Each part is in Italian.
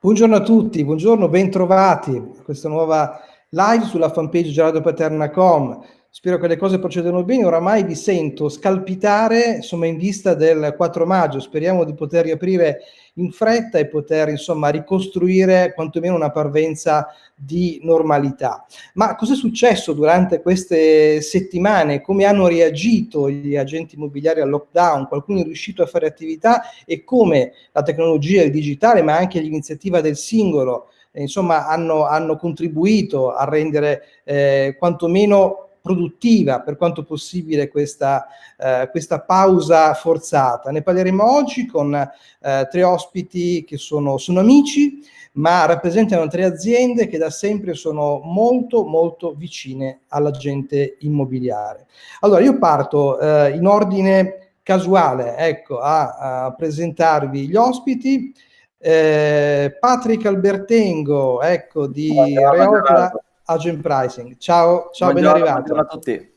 Buongiorno a tutti, buongiorno, bentrovati a questa nuova live sulla fanpage gerardopaterna.com. Spero che le cose procedano bene, oramai vi sento scalpitare insomma in vista del 4 maggio, speriamo di poter riaprire in fretta e poter insomma ricostruire quantomeno una parvenza di normalità. Ma cosa è successo durante queste settimane? Come hanno reagito gli agenti immobiliari al lockdown? Qualcuno è riuscito a fare attività e come la tecnologia, il digitale, ma anche l'iniziativa del singolo, eh, insomma, hanno, hanno, contribuito a rendere eh, quantomeno produttiva per quanto possibile questa, eh, questa pausa forzata. Ne parleremo oggi con eh, tre ospiti che sono, sono amici, ma rappresentano tre aziende che da sempre sono molto molto vicine alla gente immobiliare. Allora io parto eh, in ordine casuale ecco, a, a presentarvi gli ospiti. Eh, Patrick Albertengo, ecco, di Reopla Agent Pricing. Ciao, ciao ben arrivato. A tutti.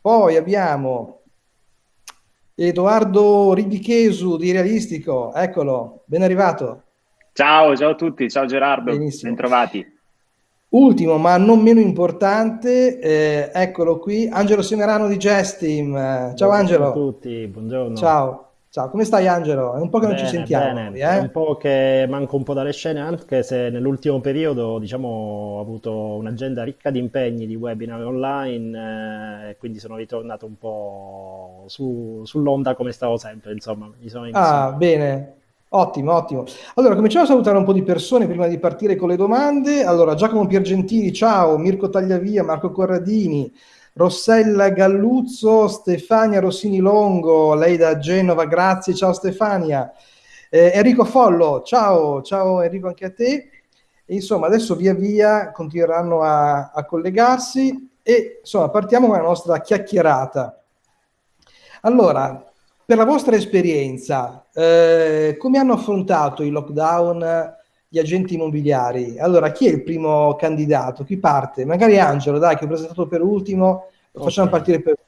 Poi abbiamo Edoardo Ribichesu di Realistico, eccolo, ben arrivato. Ciao, ciao a tutti, ciao Gerardo, Benissimo. bentrovati. Ultimo, ma non meno importante, eh, eccolo qui, Angelo Semerano di Gestim. Ciao buongiorno Angelo. Ciao a tutti, buongiorno. Ciao. Ciao, come stai Angelo? È un po' che bene, non ci sentiamo. Bene. eh? È un po' che manco un po' dalle scene, anche se nell'ultimo periodo diciamo, ho avuto un'agenda ricca di impegni, di webinar online, eh, quindi sono ritornato un po' su, sull'onda come stavo sempre, insomma. Mi sono ah, bene. Ottimo, ottimo. Allora, cominciamo a salutare un po' di persone prima di partire con le domande. Allora, Giacomo Piergentini, ciao, Mirko Tagliavia, Marco Corradini, Rossella Galluzzo, Stefania Rossini Longo, lei da Genova, grazie, ciao Stefania. Eh, Enrico Follo, ciao, ciao Enrico anche a te. Insomma, adesso via via continueranno a, a collegarsi e insomma partiamo con la nostra chiacchierata. Allora, per la vostra esperienza, eh, come hanno affrontato il lockdown gli agenti immobiliari. Allora, chi è il primo candidato? Chi parte? Magari Angelo, dai, che ho presentato per ultimo, lo facciamo okay. partire per.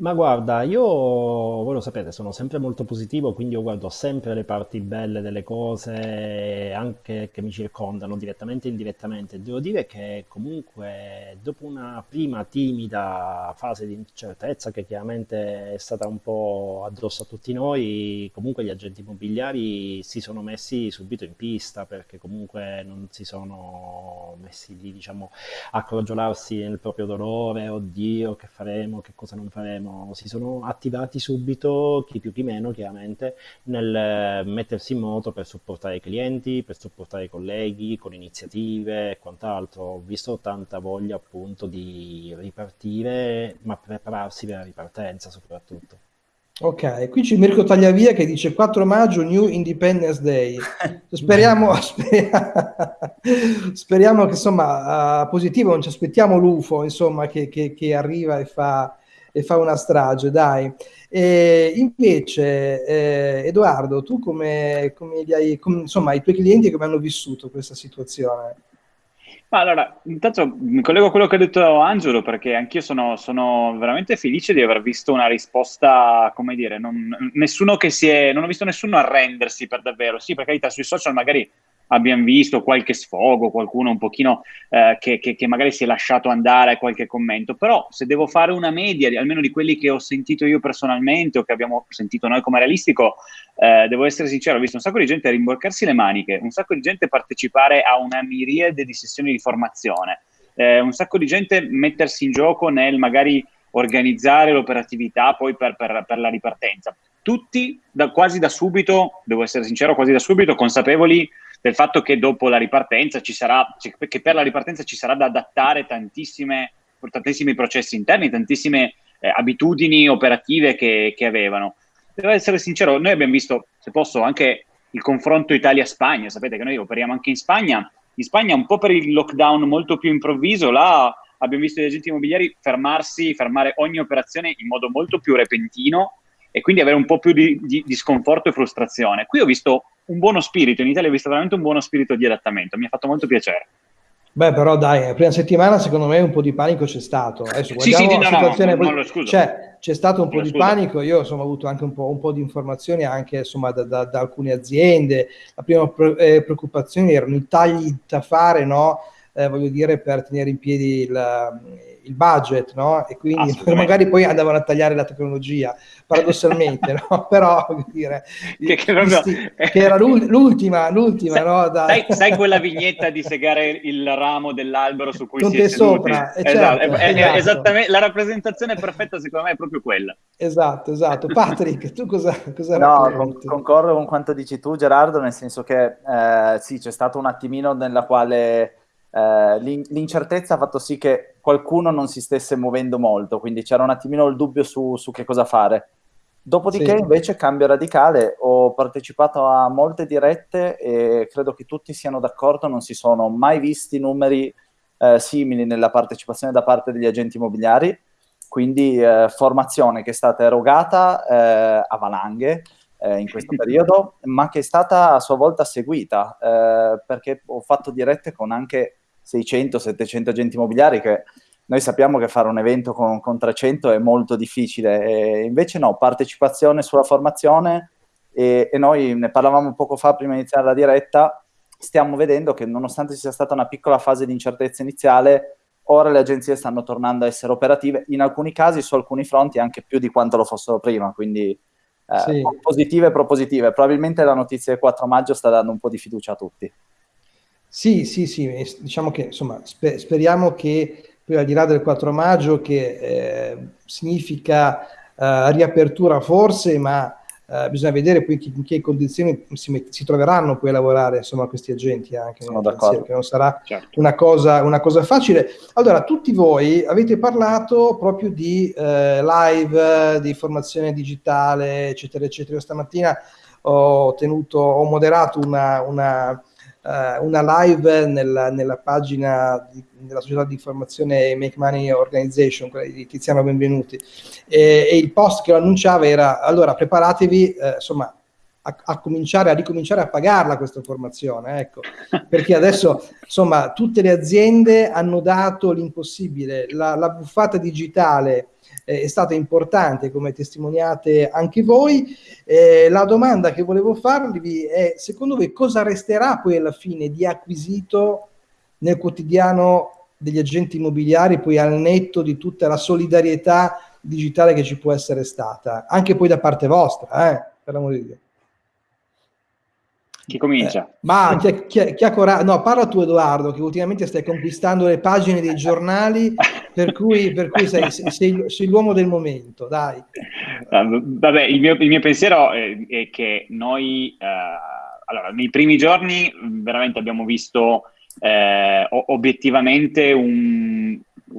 Ma guarda, io, voi lo sapete, sono sempre molto positivo, quindi io guardo sempre le parti belle delle cose, anche che mi circondano, direttamente e indirettamente. Devo dire che comunque, dopo una prima timida fase di incertezza, che chiaramente è stata un po' addosso a tutti noi, comunque gli agenti immobiliari si sono messi subito in pista, perché comunque non si sono messi lì, diciamo, a crogiolarsi nel proprio dolore, oddio, che faremo, che cosa non faremo sono, si sono attivati subito, chi più chi meno chiaramente, nel eh, mettersi in moto per supportare i clienti, per supportare i colleghi con iniziative e quant'altro. Ho visto tanta voglia appunto di ripartire, ma prepararsi per la ripartenza soprattutto. Ok, qui c'è Mirko Tagliavia che dice 4 maggio New Independence Day. Speriamo, speriamo che insomma uh, positivo, non ci aspettiamo l'UFO insomma che, che, che arriva e fa, e fa una strage, dai. E invece, eh, Edoardo, tu come, come hai, come, insomma, i tuoi clienti come hanno vissuto questa situazione? Ma allora, intanto mi collego a quello che ha detto Angelo perché anch'io sono, sono, veramente felice di aver visto una risposta, come dire, non, nessuno che si è, non ho visto nessuno arrendersi per davvero. Sì, per carità, sui social magari abbiamo visto qualche sfogo, qualcuno un pochino eh, che, che, che, magari si è lasciato andare a qualche commento, però se devo fare una media, almeno di quelli che ho sentito io personalmente o che abbiamo sentito noi come realistico, eh, devo essere sincero, ho visto un sacco di gente rimborcarsi le maniche, un sacco di gente partecipare a una miriade di sessioni di formazione, eh, un sacco di gente mettersi in gioco nel magari organizzare l'operatività poi per, per, per la ripartenza. Tutti da, quasi da subito, devo essere sincero, quasi da subito consapevoli del fatto che dopo la ripartenza ci sarà, che per la ripartenza ci sarà da adattare tantissime, tantissimi processi interni, tantissime eh, abitudini operative che, che avevano. Devo essere sincero, noi abbiamo visto, se posso, anche il confronto Italia-Spagna, sapete che noi operiamo anche in Spagna, in Spagna un po' per il lockdown molto più improvviso, là abbiamo visto gli agenti immobiliari fermarsi, fermare ogni operazione in modo molto più repentino e quindi avere un po' più di, di, di sconforto e frustrazione. Qui ho visto un buono spirito, in Italia ho visto veramente un buono spirito di adattamento, mi ha fatto molto piacere. Beh, però dai, la prima settimana secondo me un po' di panico c'è stato. Adesso sì, sì, no, no, no, non lo scuso. C'è, c'è stato un po' di panico, io insomma, ho avuto anche un po', un po di informazioni anche insomma, da, da, da, alcune aziende. La prima pre- eh, preoccupazione erano i tagli da fare, no? eh, voglio dire, per tenere in piedi il, il budget, no? E quindi magari poi andavano a tagliare la tecnologia, paradossalmente, no? Però, dire, che, che, proprio... che era l'ultima, l'ultima, sai, no? Sai, sai, quella vignetta di segare il ramo dell'albero su cui Con si è sopra, eh, esatto, certo, è, esatto. esattamente, la rappresentazione perfetta secondo me è proprio quella. Esatto, esatto. Patrick, tu cosa, cosa No, con, concordo con quanto dici tu Gerardo, nel senso che eh, sì, c'è stato un attimino nella quale eh, l'incertezza ha fatto sì che qualcuno non si stesse muovendo molto, quindi c'era un attimino il dubbio su, su che cosa fare. Dopodiché sì. invece cambio radicale, ho partecipato a molte dirette e credo che tutti siano d'accordo, non si sono mai visti numeri eh, simili nella partecipazione da parte degli agenti immobiliari, quindi eh, formazione che è stata erogata eh, a valanghe, eh, in questo periodo, ma che è stata a sua volta seguita, eh, perché ho fatto dirette con anche 600-700 agenti immobiliari che noi sappiamo che fare un evento con, con 300 è molto difficile, e invece no, partecipazione sulla formazione e, e, noi ne parlavamo poco fa prima di iniziare la diretta, stiamo vedendo che nonostante ci sia stata una piccola fase di incertezza iniziale, ora le agenzie stanno tornando a essere operative, in alcuni casi su alcuni fronti anche più di quanto lo fossero prima, quindi eh, sì. positive e propositive. Probabilmente la notizia del 4 maggio sta dando un po' di fiducia a tutti. Sì, sì, sì, diciamo che insomma sper- speriamo che poi al di là del 4 maggio che eh, significa eh, riapertura forse, ma eh, bisogna vedere poi in che condizioni si, si, troveranno poi a lavorare insomma questi agenti anche Sono d'accordo. che non sarà certo. una, cosa, una, cosa, facile allora tutti voi avete parlato proprio di eh, live di formazione digitale eccetera eccetera Io stamattina ho tenuto ho moderato una, una Uh, una live nella, nella pagina di, della società di informazione Make Money Organization, quella di Tiziano Benvenuti, e, e il post che lo annunciava era allora preparatevi eh, insomma a, a, cominciare a ricominciare a pagarla questa formazione, ecco, perché adesso insomma tutte le aziende hanno dato l'impossibile, la, la buffata digitale eh, è stata importante, come testimoniate anche voi. Eh, la domanda che volevo farvi è, secondo voi, cosa resterà poi alla fine di acquisito nel quotidiano degli agenti immobiliari, poi al netto di tutta la solidarietà digitale che ci può essere stata, anche poi da parte vostra, eh, per l'amore di Dio. Chi comincia? Eh, ma chi, chi, chi ha coraggio? No, parla tu Edoardo, che ultimamente stai conquistando le pagine dei giornali, per cui, per cui sei, sei, sei, l'uomo del momento, dai. Vabbè, il mio, il mio pensiero è, è, che noi, eh, allora, nei primi giorni veramente abbiamo visto eh, obiettivamente un,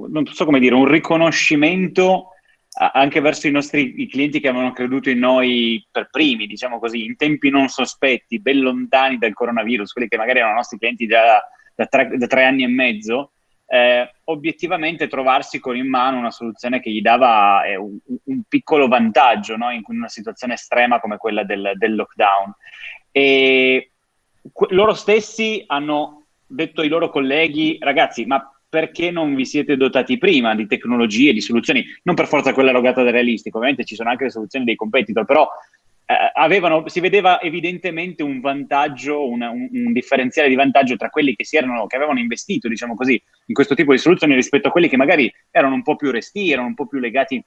non so come dire, un riconoscimento anche verso i nostri i clienti che avevano creduto in noi per primi, diciamo così, in tempi non sospetti, ben lontani dal coronavirus, quelli che magari erano nostri clienti già da, da, tre, da tre, anni e mezzo, eh, obiettivamente trovarsi con in mano una soluzione che gli dava eh, un, un, piccolo vantaggio no? in una situazione estrema come quella del, del lockdown. E loro stessi hanno detto ai loro colleghi, ragazzi, ma perché non vi siete dotati prima di tecnologie, di soluzioni, non per forza quella erogata da realistico, ovviamente ci sono anche le soluzioni dei competitor, però eh, avevano, si vedeva evidentemente un vantaggio, una, un, un, differenziale di vantaggio tra quelli che, erano, che avevano investito, diciamo così, in questo tipo di soluzioni rispetto a quelli che magari erano un po' più resti, erano un po' più legati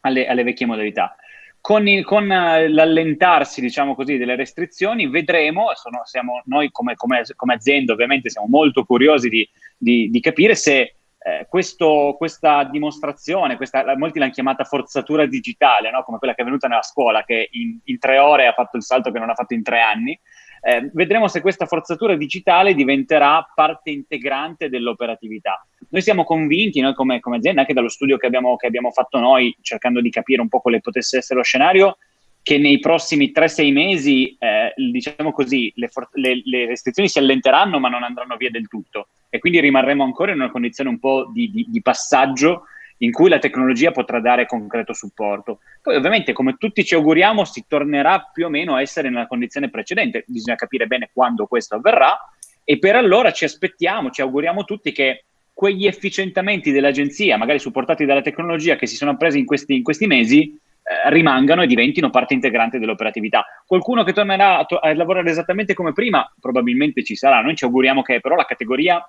alle, alle vecchie modalità con, il, con uh, l'allentarsi, diciamo così, delle restrizioni, vedremo, sono, siamo, noi come, come, come, azienda ovviamente siamo molto curiosi di, di, di capire se eh, questo, questa dimostrazione, questa, molti l'hanno chiamata forzatura digitale, no? come quella che è venuta nella scuola, che in, in tre ore ha fatto il salto che non ha fatto in tre anni, eh, vedremo se questa forzatura digitale diventerà parte integrante dell'operatività. Noi siamo convinti, noi come, come azienda, anche dallo studio che abbiamo, che abbiamo, fatto noi, cercando di capire un po' quale potesse essere lo scenario, che nei prossimi 3-6 mesi, eh, diciamo così, le, le, le, restrizioni si allenteranno ma non andranno via del tutto e quindi rimarremo ancora in una condizione un po' di, di, di passaggio in cui la tecnologia potrà dare concreto supporto. Poi ovviamente, come tutti ci auguriamo, si tornerà più o meno a essere nella condizione precedente, bisogna capire bene quando questo avverrà e per allora ci aspettiamo, ci auguriamo tutti che quegli efficientamenti dell'agenzia, magari supportati dalla tecnologia che si sono presi in questi, in questi mesi, eh, rimangano e diventino parte integrante dell'operatività. Qualcuno che tornerà a, to- a, lavorare esattamente come prima, probabilmente ci sarà. Noi ci auguriamo che però la categoria,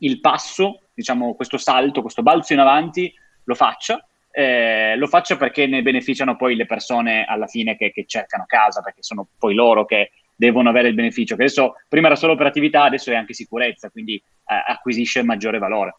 il passo, diciamo questo salto, questo balzo in avanti, lo faccia. Eh, lo faccia perché ne beneficiano poi le persone alla fine che, che cercano casa, perché sono poi loro che devono avere il beneficio. Che adesso prima era solo operatività, adesso è anche sicurezza, quindi eh, acquisisce maggiore valore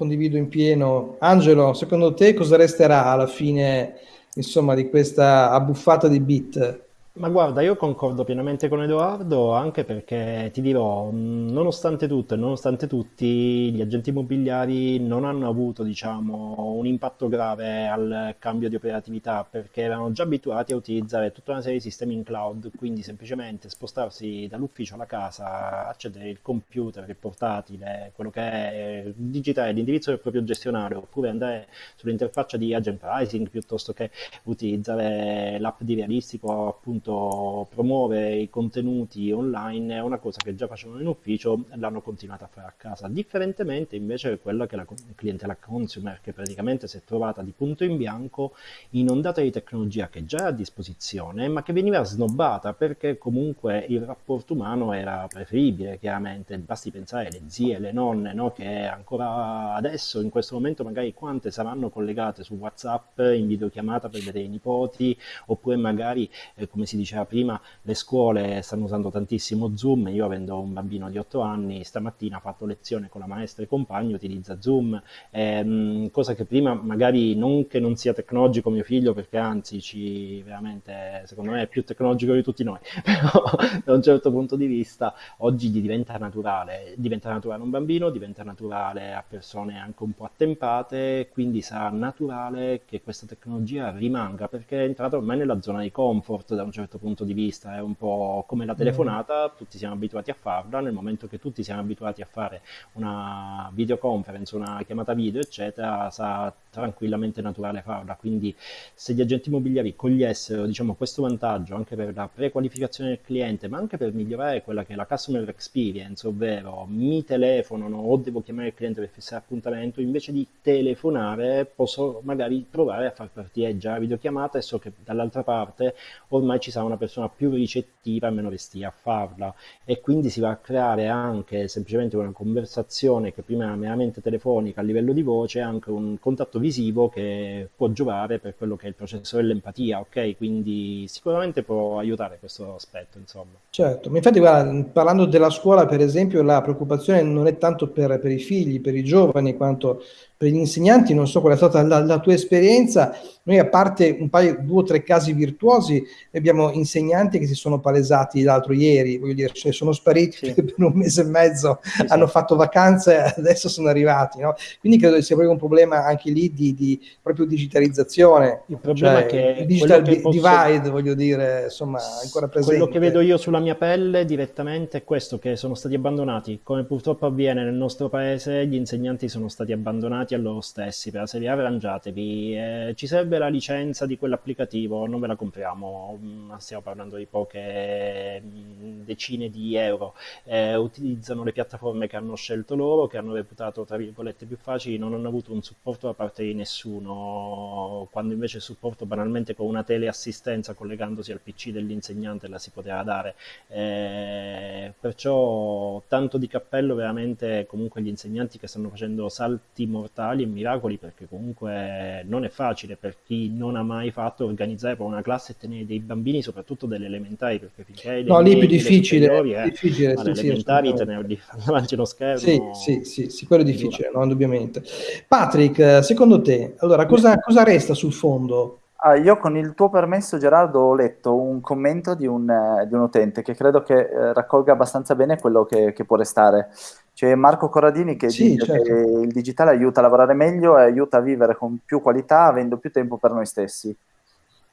condivido in pieno. Angelo, secondo te cosa resterà alla fine, insomma, di questa abbuffata di bit? Ma guarda, io concordo pienamente con Edoardo, anche perché ti dirò, nonostante tutto e nonostante tutti, gli agenti immobiliari non hanno avuto, diciamo, un impatto grave al cambio di operatività, perché erano già abituati a utilizzare tutta una serie di sistemi in cloud, quindi semplicemente spostarsi dall'ufficio alla casa, accedere il computer, il portatile, quello che è, digitare l'indirizzo del proprio gestionale, oppure andare sull'interfaccia di agent pricing piuttosto che utilizzare l'app di realistico, appunto appunto promuovere i contenuti online è una cosa che già facevano in ufficio e l'hanno continuata a fare a casa, differentemente invece quella che la clientela consumer che praticamente si è trovata di punto in bianco inondata di tecnologia che già era a disposizione ma che veniva snobbata perché comunque il rapporto umano era preferibile chiaramente, basti pensare alle zie, le nonne no? che ancora adesso in questo momento magari quante saranno collegate su Whatsapp in videochiamata per vedere i nipoti oppure magari eh, come si diceva prima, le scuole stanno usando tantissimo Zoom. Io avendo un bambino di 8 anni, stamattina ha fatto lezione con la maestra e compagni, utilizza Zoom, ehm, cosa che prima magari non che non sia tecnologico mio figlio, perché anzi ci veramente, secondo me è più tecnologico di tutti noi, però da un certo punto di vista oggi gli diventa naturale, diventa naturale a un bambino, diventa naturale a persone anche un po' attempate, quindi sarà naturale che questa tecnologia rimanga perché è entrata ormai nella zona di comfort da un certo certo punto di vista, è un po' come la mm. telefonata, tutti siamo abituati a farla, nel momento che tutti siamo abituati a fare una videoconference, una chiamata video, eccetera, sarà tranquillamente naturale farla. Quindi se gli agenti immobiliari cogliessero diciamo, questo vantaggio anche per la prequalificazione del cliente, ma anche per migliorare quella che è la customer experience, ovvero mi telefonano o devo chiamare il cliente per fissare appuntamento, invece di telefonare posso magari provare a far partire già la videochiamata e so che dall'altra parte ormai ci sarà una persona più ricettiva e meno restia a farla e quindi si va a creare anche semplicemente una conversazione che prima era meramente telefonica a livello di voce, anche un contatto visivo che può giovare per quello che è il processo dell'empatia, ok? Quindi sicuramente può aiutare questo aspetto, insomma. Certo, ma infatti guarda, parlando della scuola per esempio la preoccupazione non è tanto per, per i figli, per i giovani, quanto per gli insegnanti, non so qual è stata la, la, tua esperienza, noi a parte un paio, due o tre casi virtuosi, abbiamo insegnanti che si sono palesati l'altro ieri, voglio dire, cioè sono spariti sì. per un mese e mezzo, sì, hanno sì. fatto vacanze e adesso sono arrivati, no? Quindi credo che sia proprio un problema anche lì di, di proprio digitalizzazione. Il problema cioè, è che il digital che posso... divide, voglio dire, insomma, ancora presente. Quello che vedo io sulla mia pelle direttamente è questo, che sono stati abbandonati. Come purtroppo avviene nel nostro paese, gli insegnanti sono stati abbandonati a loro stessi per la serie arrangiatevi, eh, ci serve la licenza di quell'applicativo, non ve la compriamo, mm, stiamo parlando di poche mm, decine di euro, eh, utilizzano le piattaforme che hanno scelto loro, che hanno reputato tra virgolette più facili, non hanno avuto un supporto da parte di nessuno, quando invece il supporto banalmente con una teleassistenza collegandosi al PC dell'insegnante la si poteva dare. Eh, perciò tanto di cappello veramente comunque gli insegnanti che stanno facendo salti mortali mortali e miracoli perché comunque non è facile per chi non ha mai fatto organizzare per una classe e tenere dei bambini, soprattutto delle elementari, perché finché hai No, lì è più difficile, è eh, difficile sì, elementari tenerli davanti allo schermo. Sì, sì, sì, sì quello è difficile, no, indubbiamente. Patrick, secondo te, allora cosa, cosa resta sul fondo? Ah, io con il tuo permesso Gerardo ho letto un commento di un, eh, di un utente che credo che eh, raccolga abbastanza bene quello che, che può restare. C'è Marco Corradini che sì, dice certo. che il digitale aiuta a lavorare meglio e aiuta a vivere con più qualità avendo più tempo per noi stessi.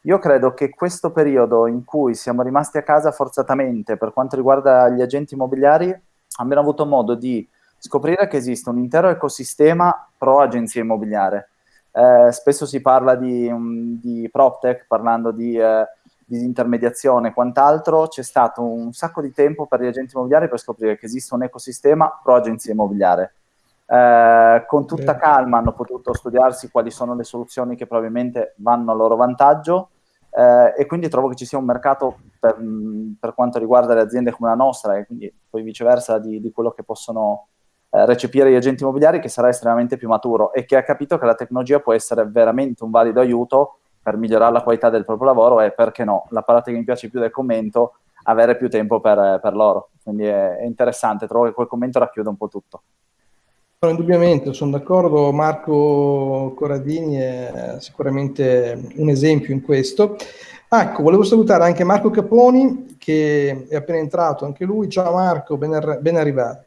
Io credo che questo periodo in cui siamo rimasti a casa forzatamente per quanto riguarda gli agenti immobiliari abbiamo avuto modo di scoprire che esiste un intero ecosistema pro agenzia immobiliare eh, spesso si parla di, um, di PropTech parlando di eh, disintermediazione e quant'altro, c'è stato un sacco di tempo per gli agenti immobiliari per scoprire che esiste un ecosistema pro agenzia immobiliare. Eh, con tutta calma hanno potuto studiarsi quali sono le soluzioni che probabilmente vanno a loro vantaggio eh, e quindi trovo che ci sia un mercato per, per, quanto riguarda le aziende come la nostra e quindi poi viceversa di, di quello che possono eh, recepire gli agenti immobiliari che sarà estremamente più maturo e che ha capito che la tecnologia può essere veramente un valido aiuto per migliorare la qualità del proprio lavoro e perché no, la parte che mi piace più del commento, avere più tempo per, per loro. Quindi è, è, interessante, trovo che quel commento racchiude un po' tutto. No, indubbiamente, sono d'accordo, Marco Corradini è sicuramente un esempio in questo. Ecco, volevo salutare anche Marco Caponi che è appena entrato, anche lui. Ciao Marco, ben, ben arrivato.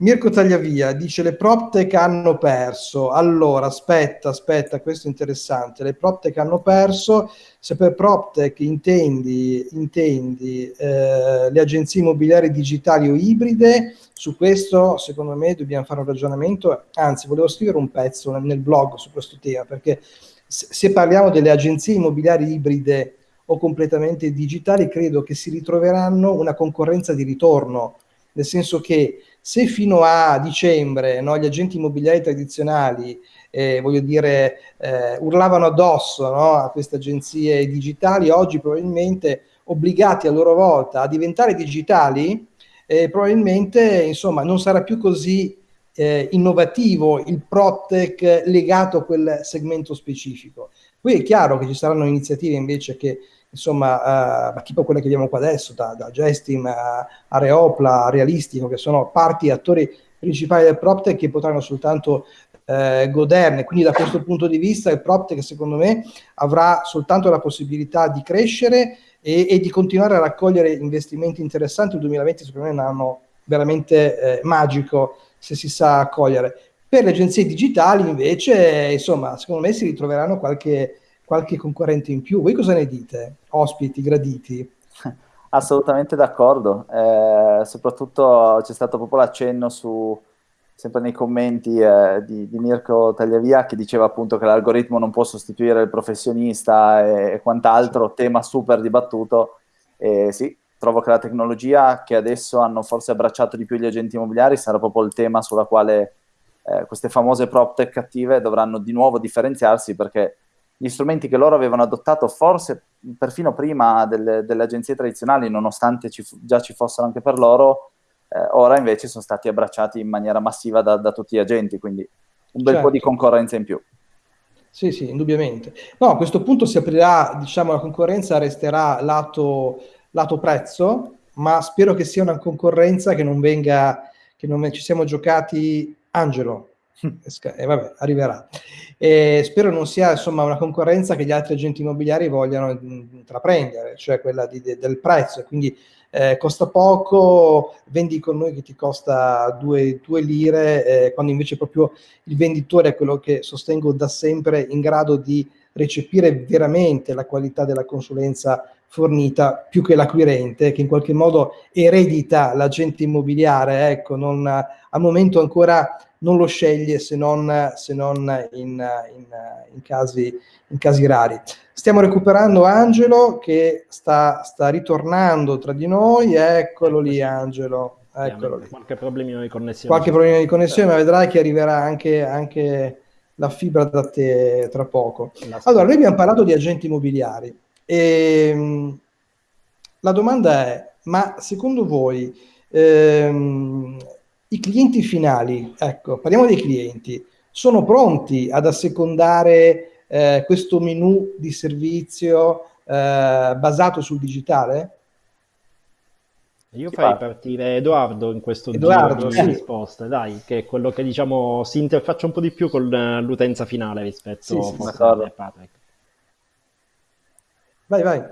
Mirko Tagliavia dice le PropTech hanno perso. Allora, aspetta, aspetta, questo è interessante. Le PropTech hanno perso. Se per PropTech intendi, intendi eh, le agenzie immobiliari digitali o ibride, su questo secondo me dobbiamo fare un ragionamento. Anzi, volevo scrivere un pezzo nel, blog su questo tema, perché se parliamo delle agenzie immobiliari ibride o completamente digitali, credo che si ritroveranno una concorrenza di ritorno, nel senso che se fino a dicembre no, gli agenti immobiliari tradizionali, eh, voglio dire, eh, urlavano addosso no, a queste agenzie digitali, oggi probabilmente obbligati a loro volta a diventare digitali, eh, probabilmente insomma, non sarà più così eh, innovativo il PropTech legato a quel segmento specifico. Poi è chiaro che ci saranno iniziative invece che insomma, uh, tipo quelle che vediamo qua adesso, da, da Gestim a, a Reopla, a Realistico, che sono parti attori principali del PropTech che potranno soltanto eh, goderne. Quindi da questo punto di vista il PropTech secondo me avrà soltanto la possibilità di crescere e, e di continuare a raccogliere investimenti interessanti. Il 2020 secondo me è un anno veramente eh, magico se si sa accogliere. Per le agenzie digitali invece, insomma, secondo me si ritroveranno qualche qualche concorrente in più. Voi cosa ne dite, ospiti graditi? Assolutamente d'accordo, eh, soprattutto c'è stato proprio l'accenno su, sempre nei commenti eh, di, di, Mirko Tagliavia che diceva appunto che l'algoritmo non può sostituire il professionista e, e quant'altro, tema super dibattuto. E sì, trovo che la tecnologia che adesso hanno forse abbracciato di più gli agenti immobiliari sarà proprio il tema sulla quale eh, queste famose prop tech cattive dovranno di nuovo differenziarsi perché gli strumenti che loro avevano adottato forse perfino prima delle, delle agenzie tradizionali, nonostante ci, già ci fossero anche per loro, eh, ora invece sono stati abbracciati in maniera massiva da, da tutti gli agenti, quindi un bel certo. po' di certo. concorrenza in più. Sì, sì, indubbiamente. No, a questo punto si aprirà, diciamo, la concorrenza resterà lato, lato prezzo, ma spero che sia una concorrenza che non venga, che non ci siamo giocati Angelo, e eh, vabbè, arriverà. E spero non sia insomma una concorrenza che gli altri agenti immobiliari vogliano intraprendere, cioè quella di, de, del prezzo. Quindi eh, costa poco, vendi con noi che ti costa due, lire, eh, quando invece proprio il venditore è quello che sostengo da sempre in grado di recepire veramente la qualità della consulenza fornita più che l'acquirente che in qualche modo eredita l'agente immobiliare, ecco, non, al momento ancora non lo sceglie se non, se non in, in, in, casi, in, casi, rari. Stiamo recuperando Angelo che sta, sta, ritornando tra di noi, eccolo lì Angelo. Eccolo lì. Qualche problemino di connessione. Qualche problema di connessione, ma vedrai che arriverà anche, anche la fibra da te tra poco. Allora, noi abbiamo parlato di agenti immobiliari e ehm, la domanda è, ma secondo voi ehm, i clienti finali, ecco, parliamo dei clienti, sono pronti ad assecondare eh, questo menu di servizio eh, basato sul digitale? Io farei partire Edoardo in questo Edoardo, giro di sì. risposte, dai, che è quello che diciamo si interfaccia un po' di più con l'utenza finale rispetto sì, sì, a Patrick. Vai, vai.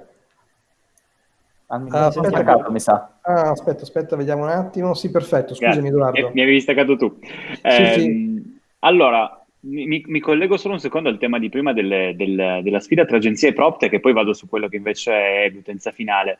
Ah, mi, ah, aspetta, staccato, mi sa. Ah, aspetta, aspetta, vediamo un attimo. Sì, perfetto, scusami Edoardo. Mi, avevi staccato tu. Eh, sì, ehm, allora, mi, mi, collego solo un secondo al tema di prima delle, del, della sfida tra agenzie e PropTech e poi vado su quello che invece è l'utenza finale.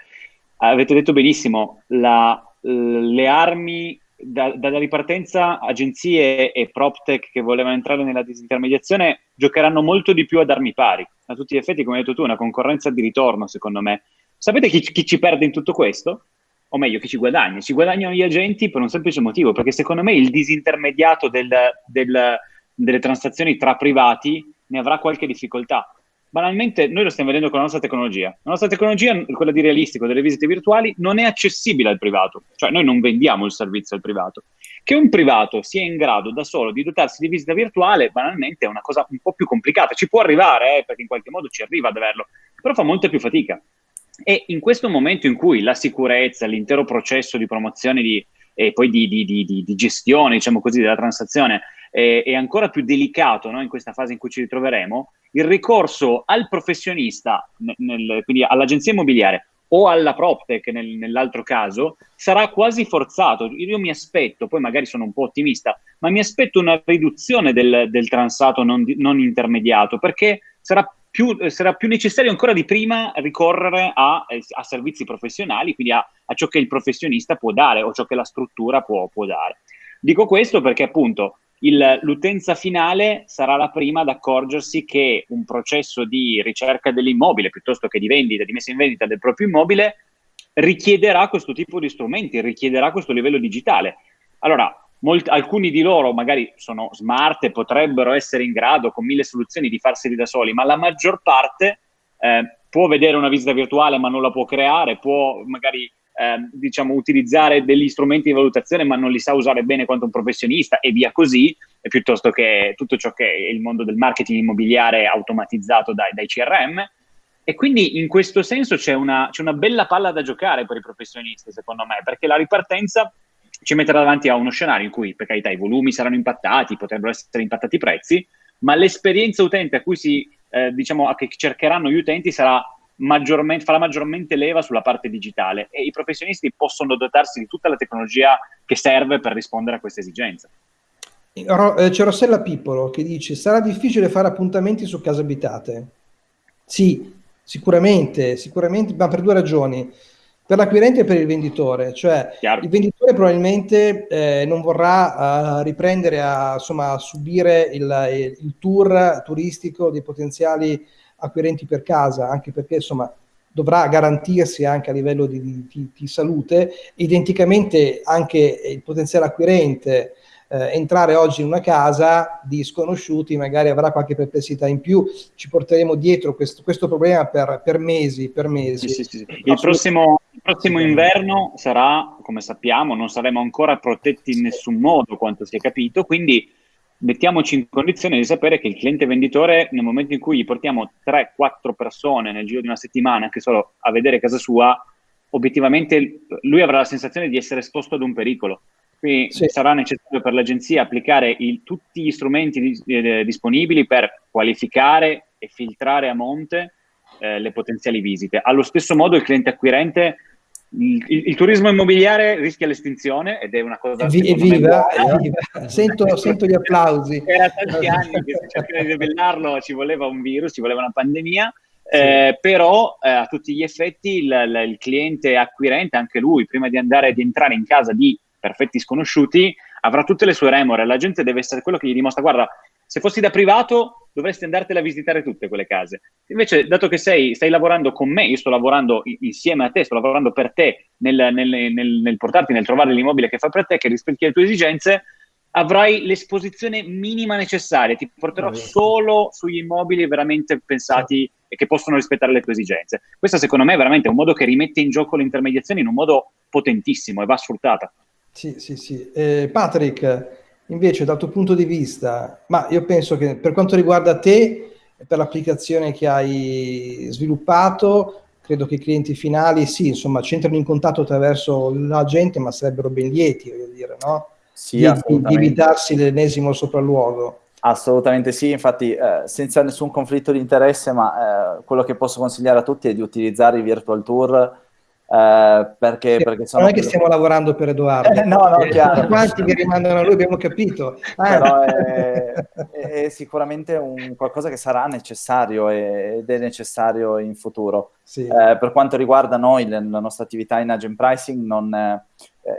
Avete detto benissimo, la, le armi da, dalla ripartenza, agenzie e PropTech che volevano entrare nella disintermediazione giocheranno molto di più ad armi pari. A tutti gli effetti, come hai detto tu, una concorrenza di ritorno, secondo me, Sapete chi, chi ci perde in tutto questo? O meglio, chi ci guadagna? Ci guadagnano gli agenti per un semplice motivo, perché secondo me il disintermediato del, del, delle transazioni tra privati ne avrà qualche difficoltà banalmente noi lo stiamo vedendo con la nostra tecnologia. La nostra tecnologia, quella di realistico delle visite virtuali, non è accessibile al privato, cioè noi non vendiamo il servizio al privato. Che un privato sia in grado da solo di dotarsi di visita virtuale, banalmente è una cosa un po' più complicata. Ci può arrivare, eh, perché in qualche modo ci arriva ad averlo, però fa molta più fatica. E in questo momento in cui la sicurezza, l'intero processo di promozione di, e poi di, di, di gestione, diciamo così, della transazione è, è ancora più delicato no? in questa fase in cui ci ritroveremo, il ricorso al professionista, nel, quindi all'agenzia immobiliare o alla PropTech nel, nell'altro caso, sarà quasi forzato. Io mi aspetto, poi magari sono un po' ottimista, ma mi aspetto una riduzione del, del transato non, non, intermediato, perché sarà più, sarà più, necessario ancora di prima ricorrere a, a servizi professionali, quindi a, a, ciò che il professionista può dare o ciò che la struttura può, può dare. Dico questo perché appunto il, l'utenza finale sarà la prima ad accorgersi che un processo di ricerca dell'immobile piuttosto che di vendita, di messa in vendita del proprio immobile, richiederà questo tipo di strumenti, richiederà questo livello digitale. Allora, molti, alcuni di loro magari sono smart e potrebbero essere in grado con mille soluzioni di farseli da soli, ma la maggior parte eh, può vedere una visita virtuale ma non la può creare, può magari eh, diciamo, utilizzare degli strumenti di valutazione ma non li sa usare bene quanto un professionista e via così, piuttosto che tutto ciò che è il mondo del marketing immobiliare automatizzato dai, dai CRM. E quindi in questo senso c'è una, c'è una bella palla da giocare per i professionisti, secondo me, perché la ripartenza ci metterà davanti a uno scenario in cui, per carità, i volumi saranno impattati, potrebbero essere impattati i prezzi, ma l'esperienza utente a cui si, eh, diciamo, a che cercheranno gli utenti sarà maggiormente, farà maggiormente leva sulla parte digitale e i professionisti possono dotarsi di tutta la tecnologia che serve per rispondere a questa esigenza. Eh, c'è Rossella Pippolo che dice sarà difficile fare appuntamenti su case abitate. Sì, sicuramente, sicuramente, ma per due ragioni. Per l'acquirente e per il venditore, cioè Chiaro. il venditore probabilmente eh, non vorrà uh, riprendere a, insomma, subire il, il tour turistico dei potenziali acquirenti per casa, anche perché insomma dovrà garantirsi anche a livello di, di, di salute, identicamente anche il potenziale acquirente eh, entrare oggi in una casa di sconosciuti magari avrà qualche perplessità in più, ci porteremo dietro questo, questo problema per, per, mesi, per mesi. Sì, sì, sì. Il, prossimo, il prossimo inverno sarà, come sappiamo, non saremo ancora protetti in nessun modo, quanto si è capito, quindi mettiamoci in condizione di sapere che il cliente venditore, nel momento in cui gli portiamo 3-4 persone nel giro di una settimana, anche solo a vedere casa sua, obiettivamente lui avrà la sensazione di essere esposto ad un pericolo. Quindi sì. sarà necessario per l'agenzia applicare il, tutti gli strumenti di, eh, disponibili per qualificare e filtrare a monte eh, le potenziali visite. Allo stesso modo il cliente acquirente il, il, turismo immobiliare rischia l'estinzione ed è una cosa... Evviva, evviva. Sento, sento, gli applausi. Era tanti anni che si cercava di debellarlo, ci voleva un virus, ci voleva una pandemia, sì. eh, però eh, a tutti gli effetti il, il, il, cliente acquirente, anche lui, prima di andare ad entrare in casa di perfetti sconosciuti, avrà tutte le sue remore. La gente deve essere quello che gli dimostra, guarda, se fossi da privato dovresti andartele a visitare tutte quelle case. Invece, dato che sei, stai lavorando con me, io sto lavorando insieme a te, sto lavorando per te nel, nel, nel, nel portarti, nel trovare l'immobile che fa per te, che rispecchia le tue esigenze, avrai l'esposizione minima necessaria, ti porterò solo sugli immobili veramente pensati e che possono rispettare le tue esigenze. Questo secondo me è veramente un modo che rimette in gioco l'intermediazione in un modo potentissimo e va sfruttata. Sì, sì, sì. Eh, Patrick, Invece dal tuo punto di vista, ma io penso che per quanto riguarda te, per l'applicazione che hai sviluppato, credo che i clienti finali, sì, insomma, c'entrano in contatto attraverso la gente, ma sarebbero ben lieti, voglio dire, no? Sì, di, di evitarsi l'ennesimo sopralluogo. Assolutamente sì, infatti eh, senza nessun conflitto di interesse, ma eh, quello che posso consigliare a tutti è di utilizzare i virtual tour eh, perché, sì, perché sono non è che stiamo lavorando per Edoardo, eh, no, no, chiaro. quanti che rimandano a lui abbiamo capito. Però è, è, sicuramente un, qualcosa che sarà necessario ed è necessario in futuro. Sì. Eh, per quanto riguarda noi, la nostra attività in agent pricing, non, eh,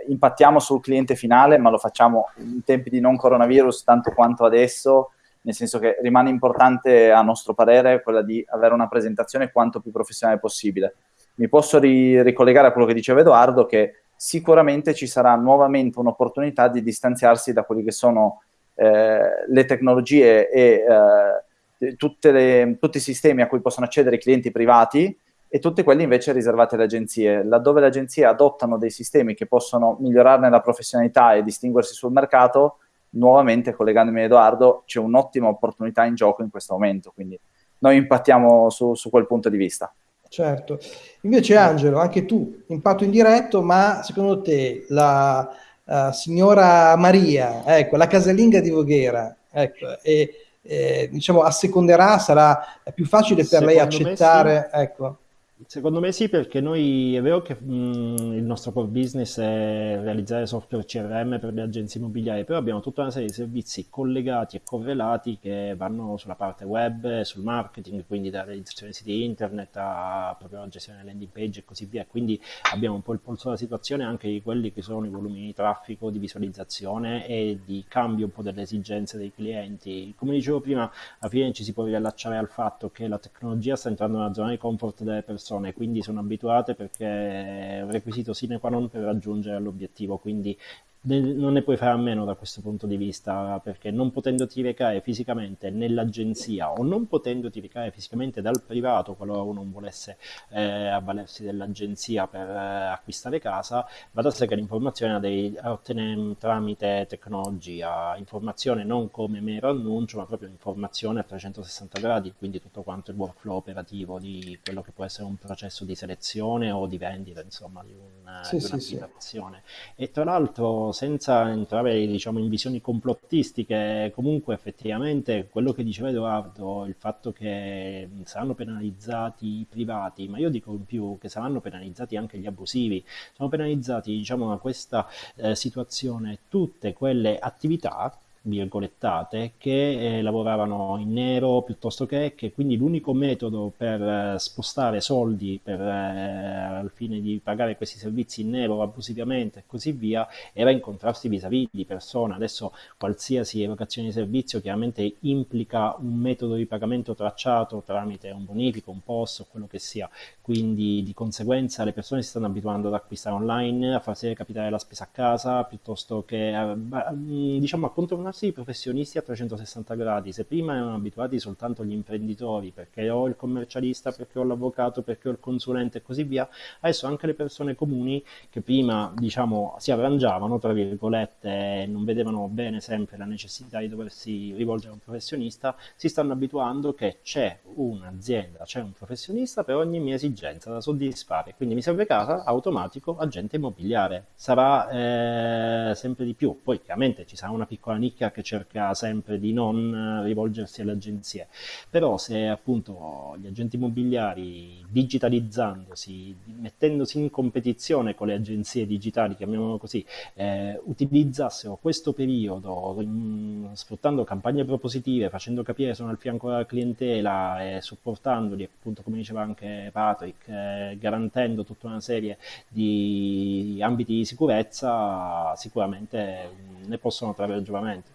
impattiamo sul cliente finale, ma lo facciamo in tempi di non coronavirus tanto quanto adesso, nel senso che rimane importante a nostro parere quella di avere una presentazione quanto più professionale possibile mi posso ri- ricollegare a quello che diceva Edoardo, che sicuramente ci sarà nuovamente un'opportunità di distanziarsi da quelli che sono eh, le tecnologie e eh, le, tutti i sistemi a cui possono accedere i clienti privati e tutti quelli invece riservati alle agenzie. Laddove le agenzie adottano dei sistemi che possono migliorarne la professionalità e distinguersi sul mercato, nuovamente collegandomi a Edoardo, c'è un'ottima opportunità in gioco in questo momento, quindi noi impattiamo su, su quel punto di vista. Certo, invece Angelo, anche tu, impatto indiretto, ma secondo te la uh, signora Maria, ecco, la casalinga di Voghera, ecco, e, e, diciamo asseconderà, sarà più facile per secondo lei accettare, sì. ecco. Secondo me sì, perché noi è vero che mh, il nostro core business è realizzare software CRM per le agenzie immobiliari, però abbiamo tutta una serie di servizi collegati e correlati che vanno sulla parte web, sul marketing, quindi da realizzazione di siti internet a proprio la gestione delle landing page e così via. Quindi abbiamo un po' il polso della situazione anche di quelli che sono i volumi di traffico, di visualizzazione e di cambio un po' delle esigenze dei clienti. Come dicevo prima, alla fine ci si può riallacciare al fatto che la tecnologia sta entrando nella zona di comfort delle persone persone, quindi sono abituate perché è un requisito sine qua non per raggiungere l'obiettivo, quindi non ne puoi fare a meno da questo punto di vista perché non potendoti recare fisicamente nell'agenzia o non potendoti recare fisicamente dal privato qualora uno non volesse eh, avvalersi dell'agenzia per eh, acquistare casa va da sé che l'informazione la devi ottenere tramite tecnologia informazione non come mero annuncio ma proprio informazione a 360 gradi quindi tutto quanto il workflow operativo di quello che può essere un processo di selezione o di vendita insomma di, un, sì, di un'applicazione sì, sì. e tra l'altro senza entrare diciamo, in visioni complottistiche, comunque effettivamente quello che diceva Edoardo, il fatto che saranno penalizzati i privati, ma io dico in più che saranno penalizzati anche gli abusivi, sono penalizzati diciamo, da questa eh, situazione tutte quelle attività virgolettate che eh, lavoravano in nero piuttosto che, che quindi l'unico metodo per eh, spostare soldi per, eh, al fine di pagare questi servizi in nero abusivamente e così via era incontrarsi vis-à-vis di persona adesso qualsiasi evocazione di servizio chiaramente implica un metodo di pagamento tracciato tramite un bonifico, un post o quello che sia. Quindi di conseguenza le persone si stanno abituando ad acquistare online a farsi capitare la spesa a casa piuttosto che a, diciamo a controllare trasformarsi i professionisti a 360 gradi. Se prima erano abituati soltanto gli imprenditori, perché ho il commercialista, perché ho l'avvocato, perché ho il consulente e così via, adesso anche le persone comuni che prima diciamo si arrangiavano, tra virgolette, non vedevano bene sempre la necessità di doversi rivolgere a un professionista, si stanno abituando che c'è un'azienda, c'è un professionista per ogni mia esigenza da soddisfare. Quindi mi serve casa, automatico, agente immobiliare. Sarà eh, sempre di più. Poi chiaramente ci sarà una piccola nicchia nicchia che cerca sempre di non rivolgersi alle agenzie. Però se appunto gli agenti immobiliari digitalizzandosi, mettendosi in competizione con le agenzie digitali, chiamiamolo così, eh, utilizzassero questo periodo in, sfruttando campagne propositive, facendo capire sono al fianco della clientela e supportandoli, appunto come diceva anche Patrick, eh, garantendo tutta una serie di ambiti di sicurezza, sicuramente ne possono trarre giovamento.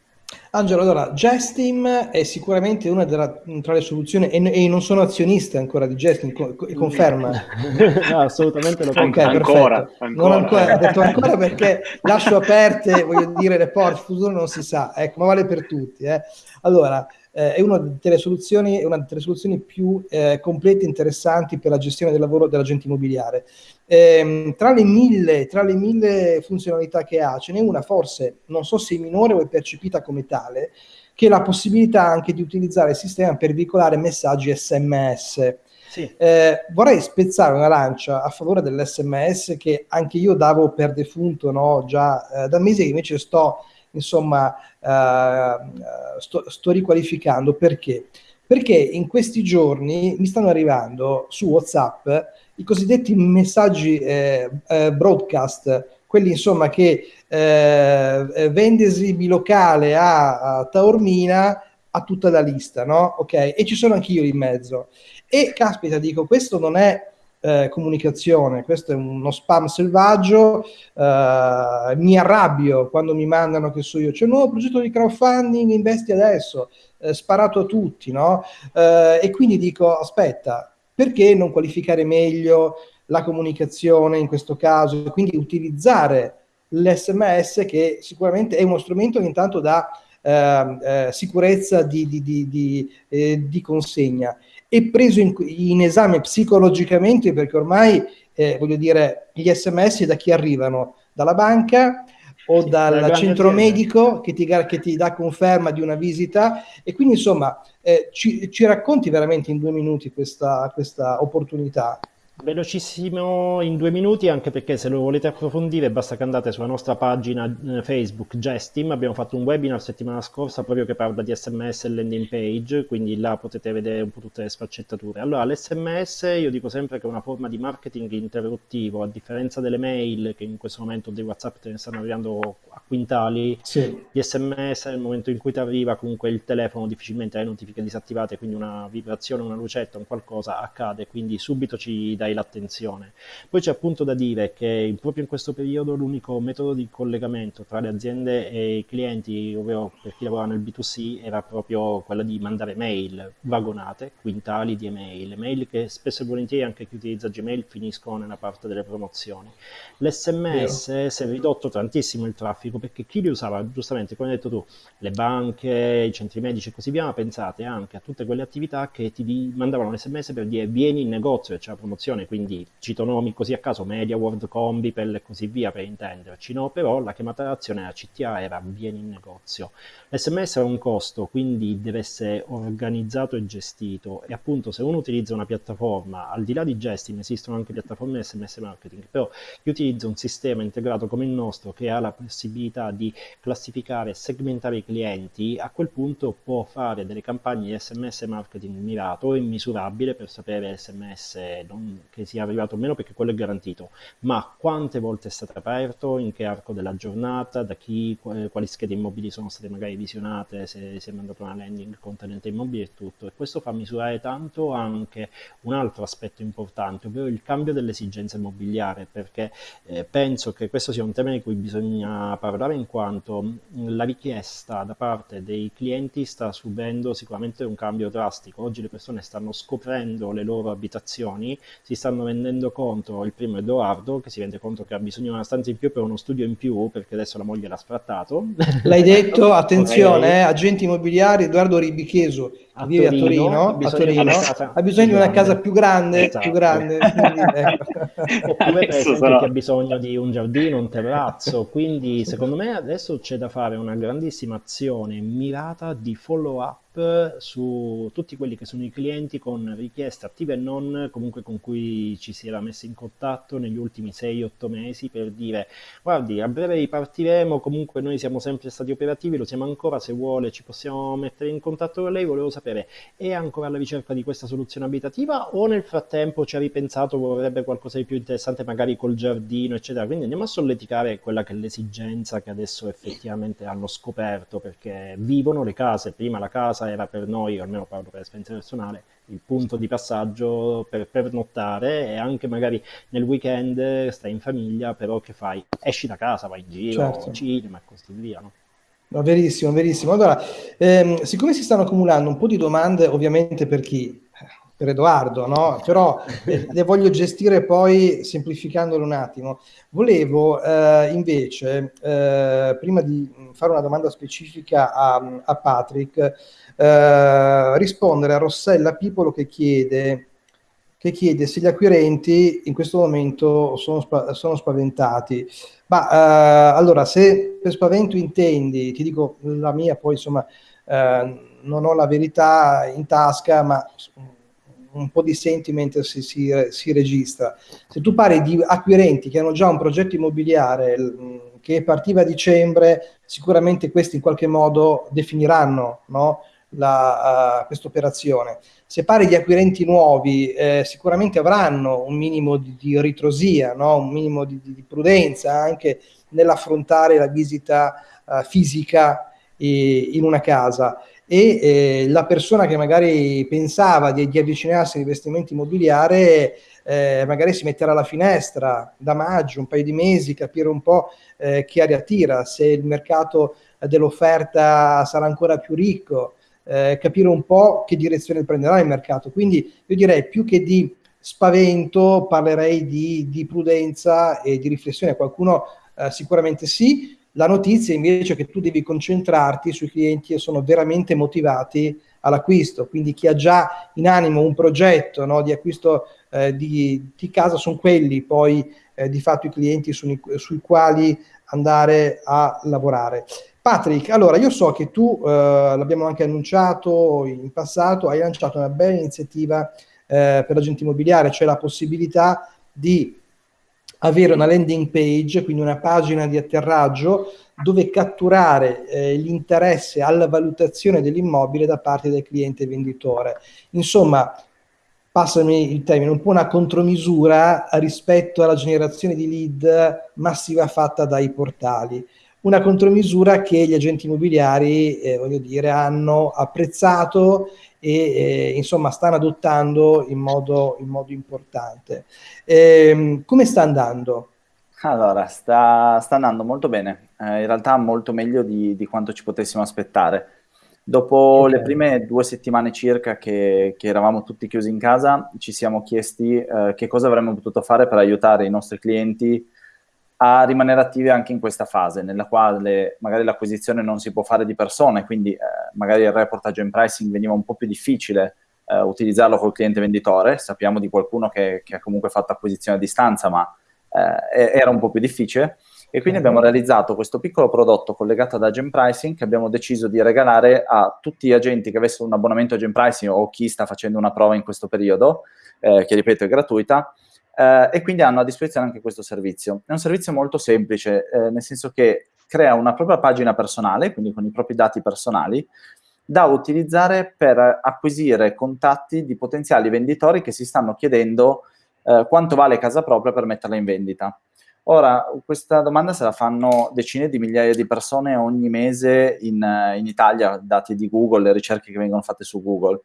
Angelo, allora, Gestim è sicuramente una della, tra le soluzioni, e, e, non sono azionista ancora di Gestim, co, conferma? no, assolutamente lo confermo. Okay, ancora, ancora. Non ancora, ho detto ancora perché lascio aperte, voglio dire, le porte, il futuro non si sa, ecco, ma vale per tutti. Eh. Allora, eh, è una delle soluzioni, una delle soluzioni più eh, complete e interessanti per la gestione del lavoro dell'agente immobiliare. Eh, tra, le mille, tra le mille funzionalità che ha, ce n'è una forse, non so se è minore o è percepita come tale, che è la possibilità anche di utilizzare il sistema per veicolare messaggi sms. Sì. Eh, vorrei spezzare una lancia a favore dell'SMS che anche io davo per defunto no, già eh, da mesi che invece sto insomma eh, sto, sto riqualificando perché? Perché in questi giorni mi stanno arrivando su WhatsApp i cosiddetti messaggi eh, eh, broadcast, quelli insomma che eh, eh vendesi bilocale a, a Taormina a tutta la lista, no? Ok? E ci sono anch'io in mezzo. E caspita, dico, questo non è eh, comunicazione, questo è uno spam selvaggio, eh, mi arrabbio quando mi mandano che so io, c'è un nuovo progetto di crowdfunding, investi adesso, eh, sparato a tutti, no? Eh, e quindi dico, aspetta, perché non qualificare meglio la comunicazione in questo caso, quindi utilizzare l'SMS che sicuramente è uno strumento che intanto dà eh, eh, sicurezza di, di, di, eh, di, consegna. E preso in, in, esame psicologicamente perché ormai eh, voglio dire gli sms da chi arrivano? Dalla banca o sì, dal centro medico che ti, che ti, dà conferma di una visita? E quindi insomma eh, ci, ci, racconti veramente in due minuti questa, questa opportunità? Velocissimo in due minuti, anche perché se lo volete approfondire basta che andate sulla nostra pagina eh, Facebook Gestim, abbiamo fatto un webinar settimana scorsa proprio che parla di sms e landing page, quindi là potete vedere un po' tutte le sfaccettature. Allora, l'SMS io dico sempre che è una forma di marketing interruttivo, a differenza delle mail che in questo momento dei WhatsApp te ne stanno arrivando a quintali, sì. gli sms nel momento in cui ti arriva comunque il telefono difficilmente hai notifiche disattivate, quindi una vibrazione, una lucetta, un qualcosa accade, quindi subito ci dà dai l'attenzione. Poi c'è appunto da dire che proprio in questo periodo l'unico metodo di collegamento tra le aziende e i clienti, ovvero per chi lavora nel B2C, era proprio quella di mandare mail vagonate, quintali di email, mail che spesso e volentieri anche chi utilizza Gmail finiscono nella parte delle promozioni. L'SMS Vero. si è ridotto tantissimo il traffico perché chi li usava, giustamente come hai detto tu, le banche, i centri medici e così via, ma pensate anche a tutte quelle attività che ti mandavano l'SMS per dire vieni in negozio e c'è la promozione produzione, quindi cito nomi così a caso, Media World, Combipel e così via per intenderci, no? però la chiamata d'azione della CTA era vieni in negozio. L'SMS ha un costo, quindi deve essere organizzato e gestito e appunto se uno utilizza una piattaforma, al di là di Gestin esistono anche piattaforme di SMS marketing, però chi utilizza un sistema integrato come il nostro che ha la possibilità di classificare e segmentare i clienti, a quel punto può fare delle campagne di SMS marketing mirato e misurabile per sapere SMS non, che sia arrivato o meno perché quello è garantito, ma quante volte è stato aperto, in che arco della giornata, da chi, quali schede immobili sono state magari visionate, se si è mandato una landing contenente immobili e tutto. E questo fa misurare tanto anche un altro aspetto importante, ovvero il cambio dell'esigenza immobiliare, perché eh, penso che questo sia un tema di cui bisogna parlare in quanto la richiesta da parte dei clienti sta subendo sicuramente un cambio drastico. Oggi le persone stanno scoprendo le loro abitazioni, si stanno rendendo conto, il primo Edoardo, che si rende conto che ha bisogno di una stanza in più per uno studio in più, perché adesso la moglie l'ha sfrattato. L'hai detto, attenzione, eh, agenti immobiliari, Edoardo Ribicheso, che vive a Torino, a Torino ha bisogno di una casa più grande, esatto. più grande quindi, ecco. oppure per esempio chi ha bisogno di un giardino, un terrazzo, quindi secondo me adesso c'è da fare una grandissima azione mirata di follow up su tutti quelli che sono i clienti con richieste attive e non, comunque con cui ci si era messi in contatto negli ultimi 6-8 mesi per dire guardi a breve ripartiremo, comunque noi siamo sempre stati operativi, lo siamo ancora, se vuole ci possiamo mettere in contatto con lei, volevo sapere è ancora alla ricerca di questa soluzione abitativa o nel frattempo ci ha ripensato, vorrebbe qualcosa di più interessante magari col giardino eccetera, quindi andiamo a solleticare quella che è l'esigenza che adesso effettivamente hanno scoperto perché vivono le case, prima la casa casa era per noi, almeno parlo per esperienza personale, il punto di passaggio per pernottare e anche magari nel weekend stai in famiglia, però che fai? Esci da casa, vai in giro, certo. cinema e così via, no? No, verissimo, verissimo. Allora, ehm, siccome si stanno accumulando un po' di domande, ovviamente per chi? Per Edoardo, no? Però eh, le voglio gestire poi semplificandolo un attimo. Volevo eh, invece, eh, prima di fare una domanda specifica a, a Patrick, eh, rispondere a Rossella Pipolo che chiede, che chiede se gli acquirenti in questo momento sono, sono spaventati. Ma eh, allora, se per spavento intendi, ti dico la mia, poi insomma eh, non ho la verità in tasca, ma un po' di sentiment si, si, si, registra. Se tu parli di acquirenti che hanno già un progetto immobiliare che partiva a dicembre, sicuramente questi in qualche modo definiranno no? uh, questa operazione. Se parli di acquirenti nuovi, eh, sicuramente avranno un minimo di, di ritrosia, no? un minimo di, di, prudenza anche nell'affrontare la visita uh, fisica eh, in una casa e eh, la persona che magari pensava di, di avvicinarsi all'investimento immobiliare eh, magari si metterà alla finestra da maggio, un paio di mesi, capire un po' eh, che aria tira, se il mercato dell'offerta sarà ancora più ricco, eh, capire un po' che direzione prenderà il mercato. Quindi io direi più che di spavento, parlerei di, di prudenza e di riflessione. Qualcuno eh, sicuramente sì. La notizia invece è che tu devi concentrarti sui clienti che sono veramente motivati all'acquisto, quindi chi ha già in animo un progetto no, di acquisto eh, di, di, casa sono quelli poi eh, di fatto i clienti sui, sui quali andare a lavorare. Patrick, allora io so che tu, eh, l'abbiamo anche annunciato in passato, hai lanciato una bella iniziativa eh, per l'agente immobiliare, cioè la possibilità di avere una landing page, quindi una pagina di atterraggio dove catturare eh, l'interesse alla valutazione dell'immobile da parte del cliente venditore. Insomma, passami il termine, un po' una contromisura rispetto alla generazione di lead massiva fatta dai portali. Una contromisura che gli agenti immobiliari, eh, voglio dire, hanno apprezzato e eh, insomma stanno adottando in modo, in modo importante. Eh, come sta andando? Allora, sta, sta andando molto bene, eh, in realtà molto meglio di, di quanto ci potessimo aspettare. Dopo okay. le prime due settimane circa che, che, eravamo tutti chiusi in casa, ci siamo chiesti eh, che cosa avremmo potuto fare per aiutare i nostri clienti a rimanere attivi anche in questa fase, nella quale magari l'acquisizione non si può fare di persona, quindi eh, magari il reportage and pricing veniva un po' più difficile eh, utilizzarlo col cliente venditore. Sappiamo di qualcuno che, che, ha comunque fatto acquisizione a distanza, ma eh, era un po' più difficile. E quindi abbiamo realizzato questo piccolo prodotto collegato ad Agent Pricing che abbiamo deciso di regalare a tutti gli agenti che avessero un abbonamento Agent Pricing o chi sta facendo una prova in questo periodo, eh, che ripeto è gratuita, eh, e quindi hanno a disposizione anche questo servizio. È un servizio molto semplice, eh, nel senso che crea una propria pagina personale, quindi con i propri dati personali, da utilizzare per acquisire contatti di potenziali venditori che si stanno chiedendo eh, quanto vale casa propria per metterla in vendita. Ora, questa domanda se la fanno decine di migliaia di persone ogni mese in, in, Italia, dati di Google, le ricerche che vengono fatte su Google.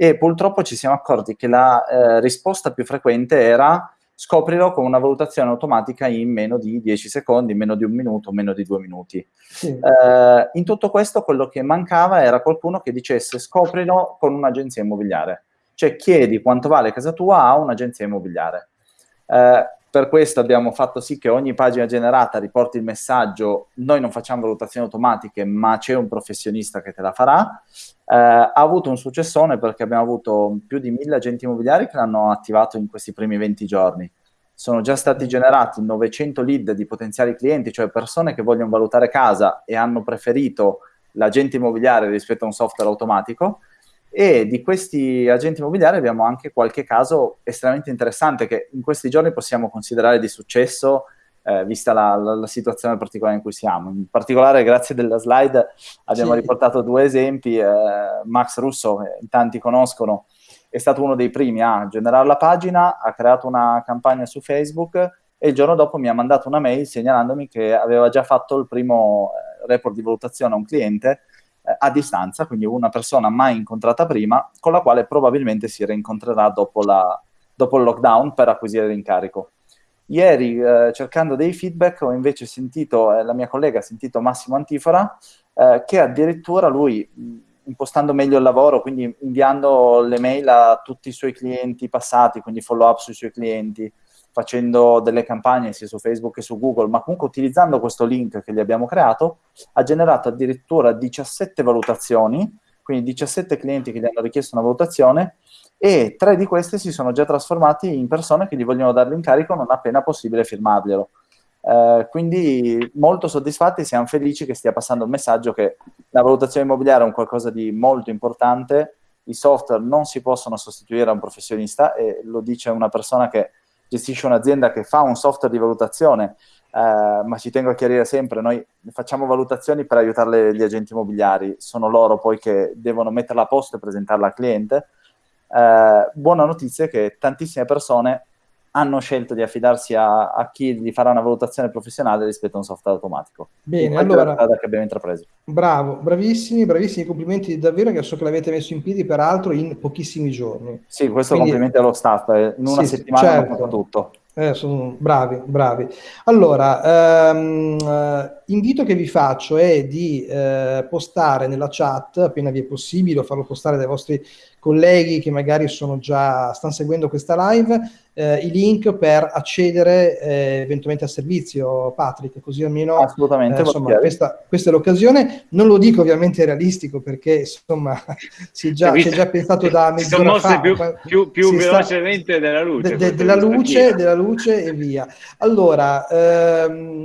E purtroppo ci siamo accorti che la eh, risposta più frequente era scoprilo con una valutazione automatica in meno di 10 secondi, meno di un minuto, meno di due minuti. Sì. Eh, in tutto questo quello che mancava era qualcuno che dicesse scoprilo con un'agenzia immobiliare. Cioè chiedi quanto vale casa tua a un'agenzia immobiliare. Eh, per questo abbiamo fatto sì che ogni pagina generata riporti il messaggio, noi non facciamo valutazioni automatiche, ma c'è un professionista che te la farà. Eh, ha avuto un successone perché abbiamo avuto più di mille agenti immobiliari che l'hanno attivato in questi primi 20 giorni. Sono già stati generati 900 lead di potenziali clienti, cioè persone che vogliono valutare casa e hanno preferito l'agente immobiliare rispetto a un software automatico e di questi agenti immobiliari abbiamo anche qualche caso estremamente interessante che in questi giorni possiamo considerare di successo eh, vista la, la, la, situazione particolare in cui siamo. In particolare, grazie della slide, abbiamo sì. riportato due esempi. Eh, Max Russo, che in tanti conoscono, è stato uno dei primi a generare la pagina, ha creato una campagna su Facebook e il giorno dopo mi ha mandato una mail segnalandomi che aveva già fatto il primo eh, report di valutazione a un cliente eh, a distanza, quindi una persona mai incontrata prima, con la quale probabilmente si rincontrerà dopo, la, dopo il lockdown per acquisire l'incarico. Ieri, eh, cercando dei feedback, ho invece sentito, eh, la mia collega ha sentito Massimo Antifora, eh, che addirittura lui, impostando meglio il lavoro, quindi inviando le mail a tutti i suoi clienti passati, quindi follow up sui suoi clienti, facendo delle campagne sia su Facebook che su Google, ma comunque utilizzando questo link che gli abbiamo creato, ha generato addirittura 17 valutazioni, quindi 17 clienti che gli hanno richiesto una valutazione e tre di queste si sono già trasformati in persone che gli vogliono dare l'incarico non appena possibile firmarglielo. Eh, quindi molto soddisfatti, siamo felici che stia passando il messaggio che la valutazione immobiliare è un qualcosa di molto importante, i software non si possono sostituire a un professionista e lo dice una persona che gestisce un'azienda che fa un software di valutazione, eh, ma ci tengo a chiarire sempre, noi facciamo valutazioni per aiutare gli agenti immobiliari, sono loro poi che devono metterla a posto e presentarla al cliente. Eh, buona notizia è che tantissime persone hanno scelto di affidarsi a, a, chi gli farà una valutazione professionale rispetto a un software automatico. Bene, allora, è la strada che abbiamo intrapreso. Bravo, bravissimi, bravissimi, complimenti davvero che so che l'avete messo in piedi peraltro in pochissimi giorni. Sì, questo Quindi, complimenti allo staff, eh, in una sì, settimana certo. hanno fatto tutto. Eh, sono bravi, bravi. Allora, ehm, eh, invito che vi faccio è di eh, postare nella chat, appena vi è possibile, o farlo postare dai vostri colleghi che magari sono già, stanno seguendo questa live eh, i link per accedere eh, eventualmente al servizio, Patrick, così almeno Assolutamente, eh, insomma, questa, questa, è l'occasione. Non lo dico ovviamente realistico perché insomma si è già, si è già pensato da mezz'ora fa. più, più, più velocemente sta, della luce. De, de, della, luce della luce e via. Allora, ehm,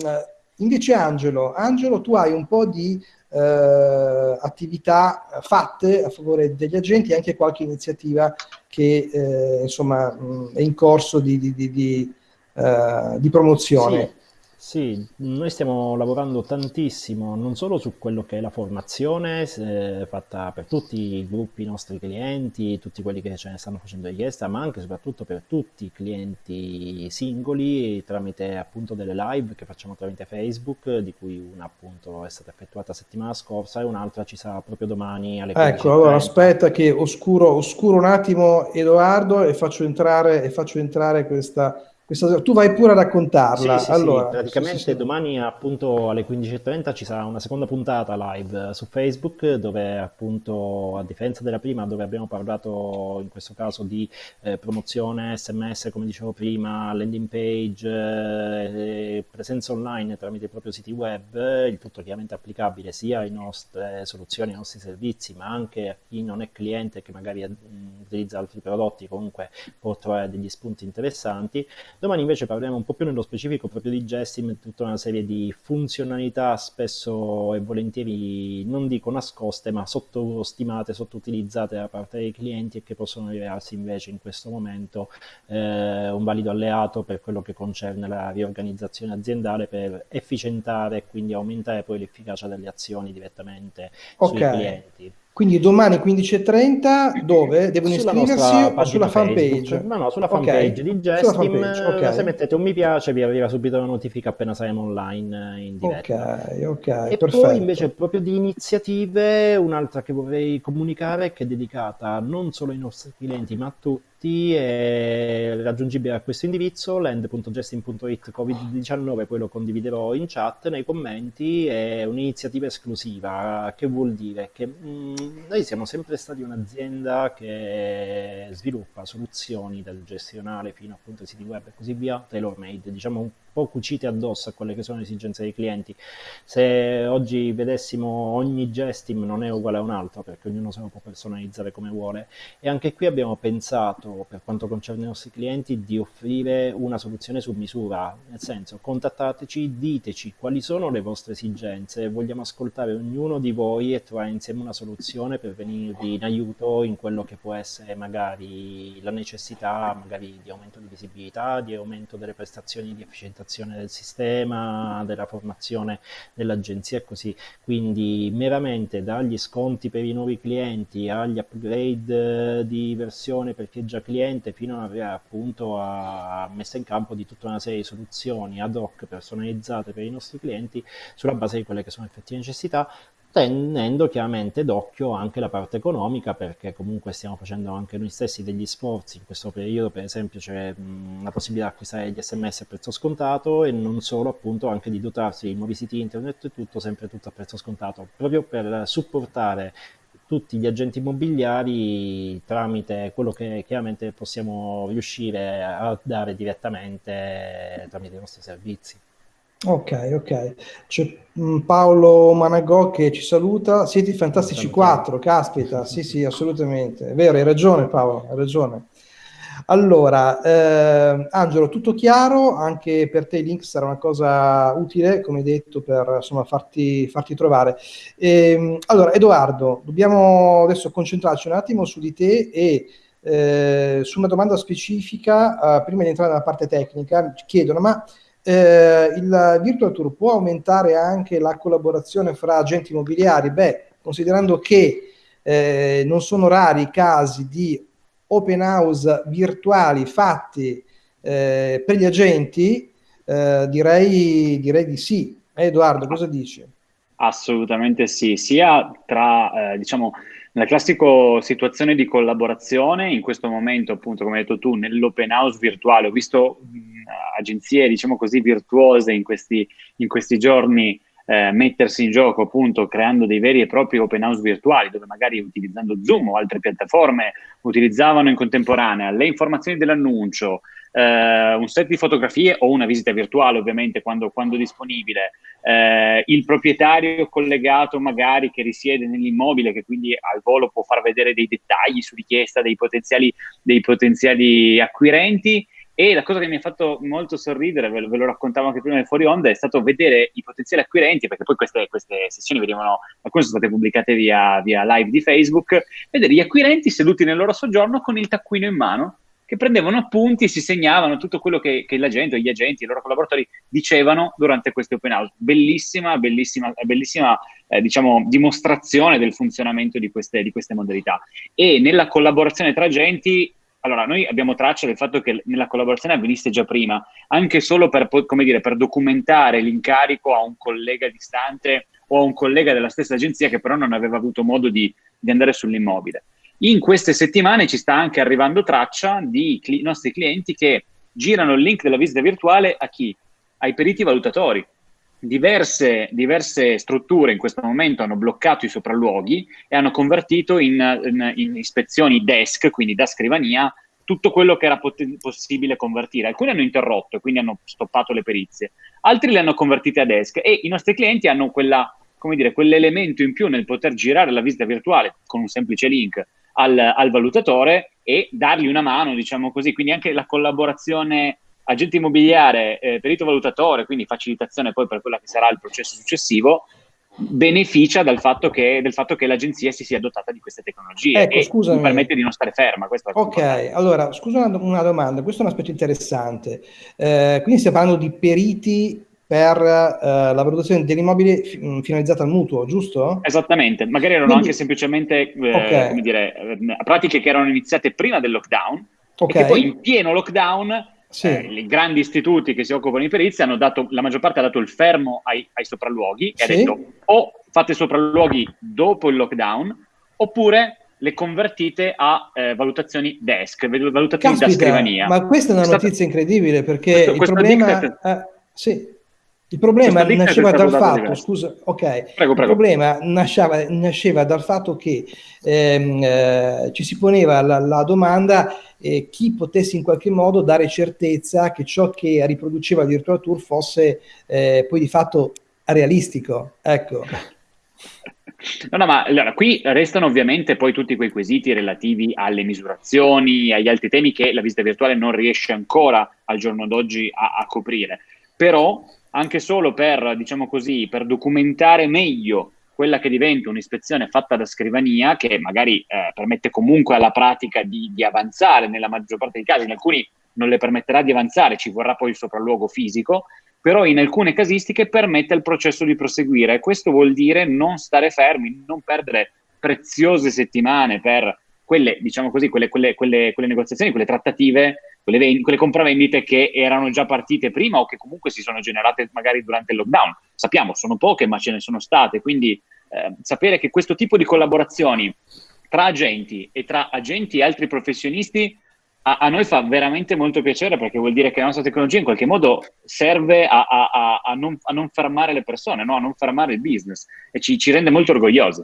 invece Angelo, Angelo, tu hai un po' di eh, attività fatte a favore degli agenti e anche qualche iniziativa che eh, insomma mh, è in corso di, di, di, di uh, promozione. Sì. Sì, noi stiamo lavorando tantissimo non solo su quello che è la formazione eh, fatta per tutti i gruppi nostri clienti, tutti quelli che ce ne stanno facendo richiesta, ma anche e soprattutto per tutti i clienti singoli tramite appunto delle live che facciamo tramite Facebook, di cui una appunto è stata effettuata settimana scorsa e un'altra ci sarà proprio domani alle 15.30. Ecco, allora aspetta che oscuro, oscuro un attimo Edoardo e faccio entrare, e faccio entrare questa questa, tu vai pure a raccontarla. Sì, sì, allora, sì. praticamente domani appunto alle 15.30 ci sarà una seconda puntata live su Facebook dove appunto a differenza della prima dove abbiamo parlato in questo caso di eh, promozione sms come dicevo prima, landing page, eh, presenza online tramite i propri siti web, il tutto chiaramente applicabile sia alle nostre soluzioni, ai nostri servizi ma anche a chi non è cliente che magari mh, utilizza altri prodotti comunque può trovare degli spunti interessanti Domani invece parleremo un po' più nello specifico proprio di Gestim, tutta una serie di funzionalità spesso e volentieri, non dico nascoste, ma sottostimate, sottoutilizzate da parte dei clienti e che possono rivelarsi invece in questo momento eh, un valido alleato per quello che concerne la riorganizzazione aziendale per efficientare e quindi aumentare poi l'efficacia delle azioni direttamente okay. sui clienti. Quindi domani 15.30 dove? Devono sulla iscriversi o sulla fanpage? No, no, sulla fanpage okay. di Gestim. Okay. Se mettete un mi piace vi arriva subito la notifica appena saremo online in diretta. Ok, ok, e perfetto. poi invece proprio di iniziative, un'altra che vorrei comunicare che è dedicata non solo ai nostri clienti ma a tutti tutti, è raggiungibile a questo indirizzo land.gestin.it covid-19, poi lo condividerò in chat, nei commenti, è un'iniziativa esclusiva, che vuol dire? Che mh, mm, noi siamo sempre stati un'azienda che sviluppa soluzioni dal gestionale fino appunto ai siti web e così via, tailor made, diciamo po' cucite addosso a quelle che sono le esigenze dei clienti. Se oggi vedessimo ogni gestim non è uguale a un altro perché ognuno se lo può personalizzare come vuole. E anche qui abbiamo pensato per quanto concerne i nostri clienti di offrire una soluzione su misura, nel senso contattateci, diteci quali sono le vostre esigenze, vogliamo ascoltare ognuno di voi e trovare insieme una soluzione per venirvi in aiuto in quello che può essere magari la necessità magari di aumento di visibilità, di aumento delle prestazioni di efficienza implementazione del sistema, della formazione dell'agenzia e così. Quindi meramente dagli sconti per i nuovi clienti agli upgrade eh, di versione per chi è già cliente fino arrivare appunto a messa in campo di tutta una serie di soluzioni ad hoc personalizzate per i nostri clienti sulla base di quelle che sono effettive necessità tenendo chiaramente d'occhio anche la parte economica perché comunque stiamo facendo anche noi stessi degli sforzi in questo periodo per esempio c'è la possibilità di acquistare gli sms a prezzo scontato e non solo appunto anche di dotarsi di nuovi siti internet e tutto sempre tutto a prezzo scontato proprio per supportare tutti gli agenti immobiliari tramite quello che chiaramente possiamo riuscire a dare direttamente tramite i nostri servizi. Ok, ok. C'è mm, Paolo Managò che ci saluta. Siete fantastici quattro, caspita. Sì, sì, assolutamente. È vero, hai ragione Paolo, hai ragione. Allora, eh, Angelo, tutto chiaro, anche per te il link sarà una cosa utile, come detto, per insomma, farti, farti trovare. E, ehm, allora, Edoardo, dobbiamo adesso concentrarci un attimo su di te e eh, su una domanda specifica, eh, prima di entrare nella parte tecnica, ci chiedono, ma eh, il Virtual Tour può aumentare anche la collaborazione fra agenti immobiliari? Beh, considerando che eh, non sono rari i casi di open house virtuali fatti eh, per gli agenti, eh, direi, direi di sì. Eh, Edoardo, cosa dici? Assolutamente sì, sia tra, eh, diciamo, nella classica situazione di collaborazione, in questo momento, appunto, come hai detto tu, nell'open house virtuale, ho visto mh, agenzie, diciamo così, virtuose in questi, in questi giorni eh, mettersi in gioco appunto creando dei veri e propri open house virtuali dove magari utilizzando Zoom o altre piattaforme utilizzavano in contemporanea le informazioni dell'annuncio, eh, un set di fotografie o una visita virtuale ovviamente quando, quando disponibile, eh, il proprietario collegato magari che risiede nell'immobile che quindi al volo può far vedere dei dettagli su richiesta dei potenziali, dei potenziali acquirenti. E la cosa che mi ha fatto molto sorridere, ve lo, ve lo raccontavo anche prima del fuori onda, è stato vedere i potenziali acquirenti, perché poi queste, queste sessioni venivano, alcune sono state pubblicate via, via live di Facebook, vedere gli acquirenti seduti nel loro soggiorno con il taccuino in mano, che prendevano appunti e si segnavano tutto quello che, che la gente, gli agenti, i loro collaboratori dicevano durante questi open house. Bellissima, bellissima, bellissima eh, diciamo, dimostrazione del funzionamento di queste, di queste modalità. E nella collaborazione tra agenti allora, noi abbiamo traccia del fatto che nella collaborazione avvenisse già prima, anche solo per, dire, per documentare l'incarico a un collega distante o a un collega della stessa agenzia che però non aveva avuto modo di, di andare sull'immobile. In queste settimane ci sta anche arrivando traccia di cli- nostri clienti che girano il link della visita virtuale a chi? Ai periti valutatori. Diverse, diverse, strutture in questo momento hanno bloccato i sopralluoghi e hanno convertito in, in, in ispezioni desk, quindi da scrivania, tutto quello che era possibile convertire. Alcuni hanno interrotto e quindi hanno stoppato le perizie, altri le hanno convertite a desk e i nostri clienti hanno quella, dire, quell'elemento in più nel poter girare la visita virtuale con un semplice link al, al valutatore e dargli una mano, diciamo così. Quindi anche la collaborazione agente immobiliare, eh, perito valutatore, quindi facilitazione poi per quello che sarà il processo successivo, beneficia dal fatto che, del fatto che l'agenzia si sia dotata di queste tecnologie ecco, e scusami. permette di non stare ferma. ok, allora scusa una, una, domanda, questo è un aspetto interessante. Eh, quindi stiamo parlando di periti per uh, la valutazione dell'immobile f- mm, finalizzata al mutuo, giusto? Esattamente, magari erano Quindi, anche semplicemente eh, okay. come dire, eh, pratiche che erano iniziate prima del lockdown okay. e che poi in pieno lockdown sì. eh, i grandi istituti che si occupano di perizia hanno dato, la maggior parte ha dato il fermo ai, ai sopralluoghi e sì. ha detto o fate sopralluoghi dopo il lockdown oppure le convertite a eh, valutazioni desk, valutazioni Caspita, da scrivania. Ma questa è una notizia incredibile perché questo, il problema... Eh, sì, il problema nasceva dal fatto, scusa, ok, prego, prego. il problema nasceva, nasceva, dal fatto che ehm, eh, ci si poneva la, la domanda eh, chi potesse in qualche modo dare certezza che ciò che riproduceva Virtual Tour fosse eh, poi di fatto realistico. Ecco. No, no, ma allora, qui restano ovviamente poi tutti quei quesiti relativi alle misurazioni, agli altri temi che la visita virtuale non riesce ancora al giorno d'oggi a, a coprire. Però anche solo per, diciamo così, per documentare meglio quella che diventa un'ispezione fatta da scrivania, che magari eh, permette comunque alla pratica di, di, avanzare nella maggior parte dei casi, in alcuni non le permetterà di avanzare, ci vorrà poi il sopralluogo fisico, però in alcune casistiche permette al processo di proseguire. Questo vuol dire non stare fermi, non perdere preziose settimane per quelle, diciamo così, quelle, quelle, quelle, quelle negoziazioni, quelle trattative quelle, ven- quelle compravendite che erano già partite prima o che comunque si sono generate magari durante il lockdown. Sappiamo, sono poche, ma ce ne sono state, quindi eh, sapere che questo tipo di collaborazioni tra agenti e tra agenti e altri professionisti a, a, noi fa veramente molto piacere perché vuol dire che la nostra tecnologia in qualche modo serve a, a, a non, non, fermare le persone, no? a non fermare il business e ci, ci rende molto orgogliosi.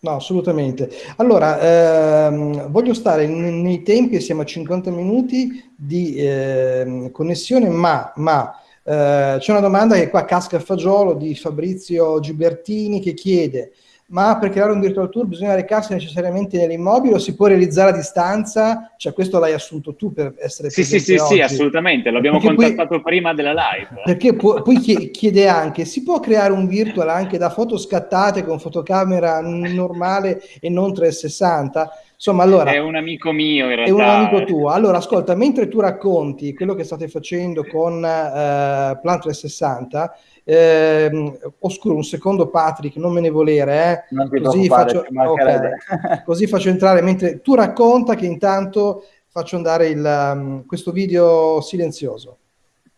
No, assolutamente. Allora, ehm, voglio stare nei tempi, siamo a 50 minuti di eh, connessione, ma, ma eh, c'è una domanda che qua casca a fagiolo di Fabrizio Gibertini che chiede ma per creare un virtual tour bisogna recarsi necessariamente nell'immobile o si può realizzare a distanza? Cioè questo l'hai assunto tu per essere Sì, sì, sì, sì, assolutamente, l'abbiamo contattato poi, prima della live. Perché pu- poi chiede anche, si può creare un virtual anche da foto scattate con fotocamera normale e non 360? Insomma, allora, è un amico mio in realtà. È un amico tuo. Allora, ascolta, mentre tu racconti quello che state facendo con uh, Plan 360, eh, oscuro un secondo Patrick, non me ne volere, eh. così, faccio, okay. così, faccio, entrare, mentre tu racconta che intanto faccio andare il, um, questo video silenzioso.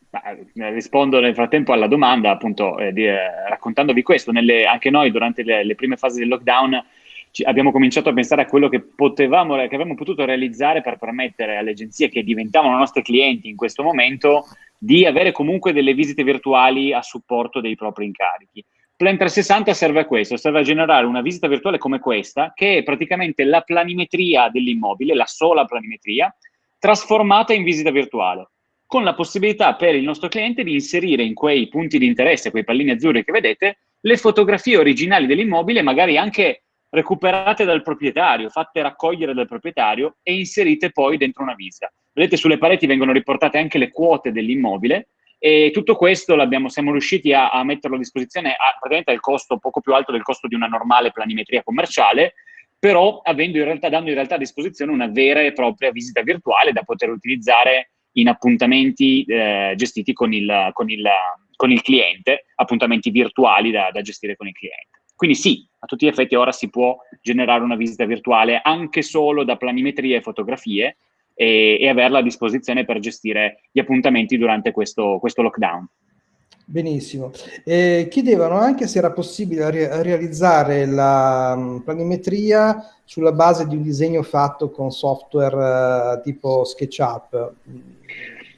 Beh, rispondo nel frattempo alla domanda, appunto, eh, di, eh, raccontandovi questo. Nelle, anche noi durante le, le, prime fasi del lockdown ci, abbiamo cominciato a pensare a quello che potevamo, che avremmo potuto realizzare per permettere alle agenzie che diventavano nostri clienti in questo momento di avere comunque delle visite virtuali a supporto dei propri incarichi. Plan 360 serve a questo, serve a generare una visita virtuale come questa, che è praticamente la planimetria dell'immobile, la sola planimetria, trasformata in visita virtuale, con la possibilità per il nostro cliente di inserire in quei punti di interesse, quei pallini azzurri che vedete, le fotografie originali dell'immobile, magari anche recuperate dal proprietario, fatte raccogliere dal proprietario e inserite poi dentro una visita. Vedete sulle pareti vengono riportate anche le quote dell'immobile e tutto questo siamo riusciti a, a, metterlo a disposizione a praticamente al costo poco più alto del costo di una normale planimetria commerciale, però in realtà, dando in realtà a disposizione una vera e propria visita virtuale da poter utilizzare in appuntamenti eh, gestiti con il, con, il, con il, cliente, appuntamenti virtuali da, da gestire con il cliente. Quindi sì, a tutti gli effetti ora si può generare una visita virtuale anche solo da planimetrie e fotografie e, e averla a disposizione per gestire gli appuntamenti durante questo, questo lockdown. Benissimo. Eh, chiedevano anche se era possibile re realizzare la um, planimetria sulla base di un disegno fatto con software uh, tipo SketchUp.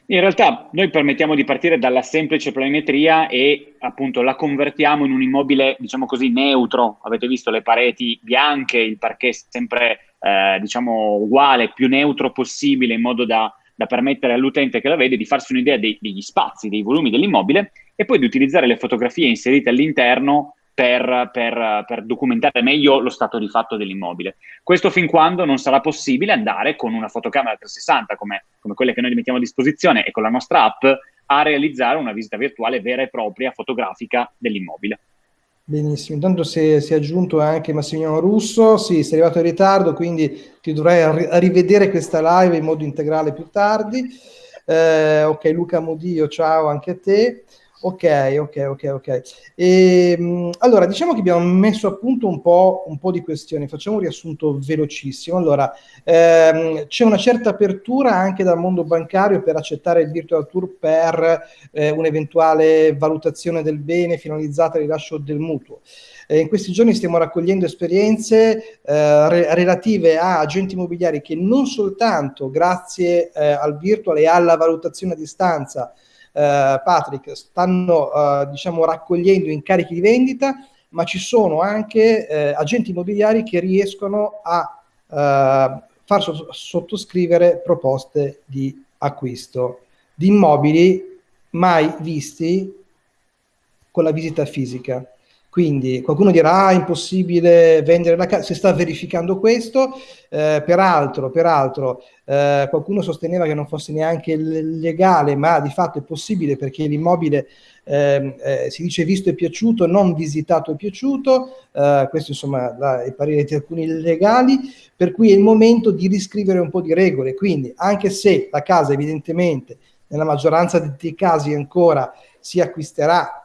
In realtà noi permettiamo di partire dalla semplice planimetria e appunto la convertiamo in un immobile, diciamo così, neutro. Avete visto le pareti bianche, il parquet sempre eh, diciamo uguale, più neutro possibile in modo da, da permettere all'utente che la vede di farsi un'idea degli spazi, dei volumi dell'immobile e poi di utilizzare le fotografie inserite all'interno per, per, per, documentare meglio lo stato di fatto dell'immobile. Questo fin quando non sarà possibile andare con una fotocamera 360 come, come quelle che noi mettiamo a disposizione e con la nostra app a realizzare una visita virtuale vera e propria fotografica dell'immobile. Benissimo, intanto si si è, aggiunto anche Massimiliano Russo, sì, sei arrivato in ritardo, quindi ti dovrai rivedere questa live in modo integrale più tardi. Eh, ok, Luca Modio, ciao anche a te. Ok, ok, ok, ok. E, ehm, allora, diciamo che abbiamo messo a punto un po', un po di questioni, facciamo un riassunto velocissimo. Allora, ehm, c'è una certa apertura anche dal mondo bancario per accettare il virtual tour per eh, un'eventuale valutazione del bene finalizzata al rilascio del mutuo. Eh, in questi giorni stiamo raccogliendo esperienze eh, re relative a agenti immobiliari che non soltanto grazie eh, al virtual e alla valutazione a distanza Patrick, stanno eh, diciamo, raccogliendo incarichi di vendita, ma ci sono anche eh, agenti immobiliari che riescono a eh, far sottoscrivere proposte di acquisto di immobili mai visti con la visita fisica. Quindi qualcuno dirà, ah, impossibile vendere la casa, si sta verificando questo, eh, peraltro, peraltro eh, qualcuno sosteneva che non fosse neanche legale, ma di fatto è possibile perché l'immobile eh, eh, si dice visto e piaciuto, non visitato e piaciuto, eh, questo insomma la, i pareri di alcuni legali, per cui è il momento di riscrivere un po' di regole, quindi anche se la casa evidentemente nella maggioranza dei casi ancora si acquisterà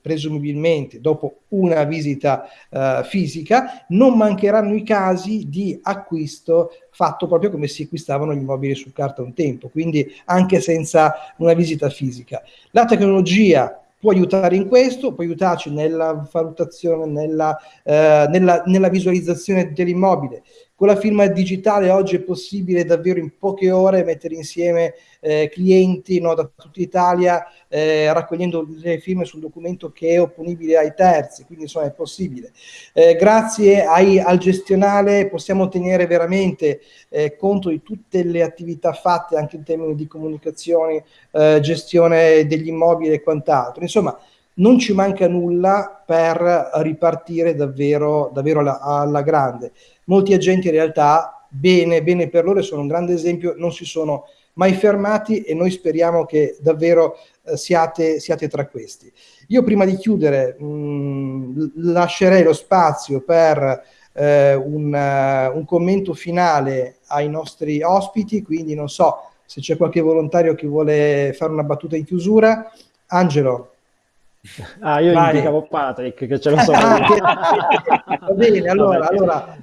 presumibilmente dopo una visita uh, fisica, non mancheranno i casi di acquisto fatto proprio come si acquistavano gli immobili su carta un tempo, quindi anche senza una visita fisica. La tecnologia può aiutare in questo, può aiutarci nella valutazione, nella, eh, nella, nella visualizzazione dell'immobile. Con la firma digitale oggi è possibile davvero in poche ore mettere insieme eh, clienti no, da tutta Italia eh, raccogliendo le firme sul documento che è opponibile ai terzi, quindi insomma è possibile. Eh, grazie ai, al gestionale possiamo tenere veramente eh, conto di tutte le attività fatte anche in termini di comunicazione, eh, gestione degli immobili e quant'altro. Insomma, non ci manca nulla per ripartire davvero, davvero alla, alla grande molti agenti in realtà, bene, bene per loro, sono un grande esempio, non si sono mai fermati e noi speriamo che davvero eh, siate, siate, tra questi. Io prima di chiudere mh, mm, lascerei lo spazio per eh, un, uh, un, commento finale ai nostri ospiti, quindi non so se c'è qualche volontario che vuole fare una battuta in chiusura. Angelo. Ah, io Vai. indicavo Patrick, che ce lo so. Ah, Va bene, allora, allora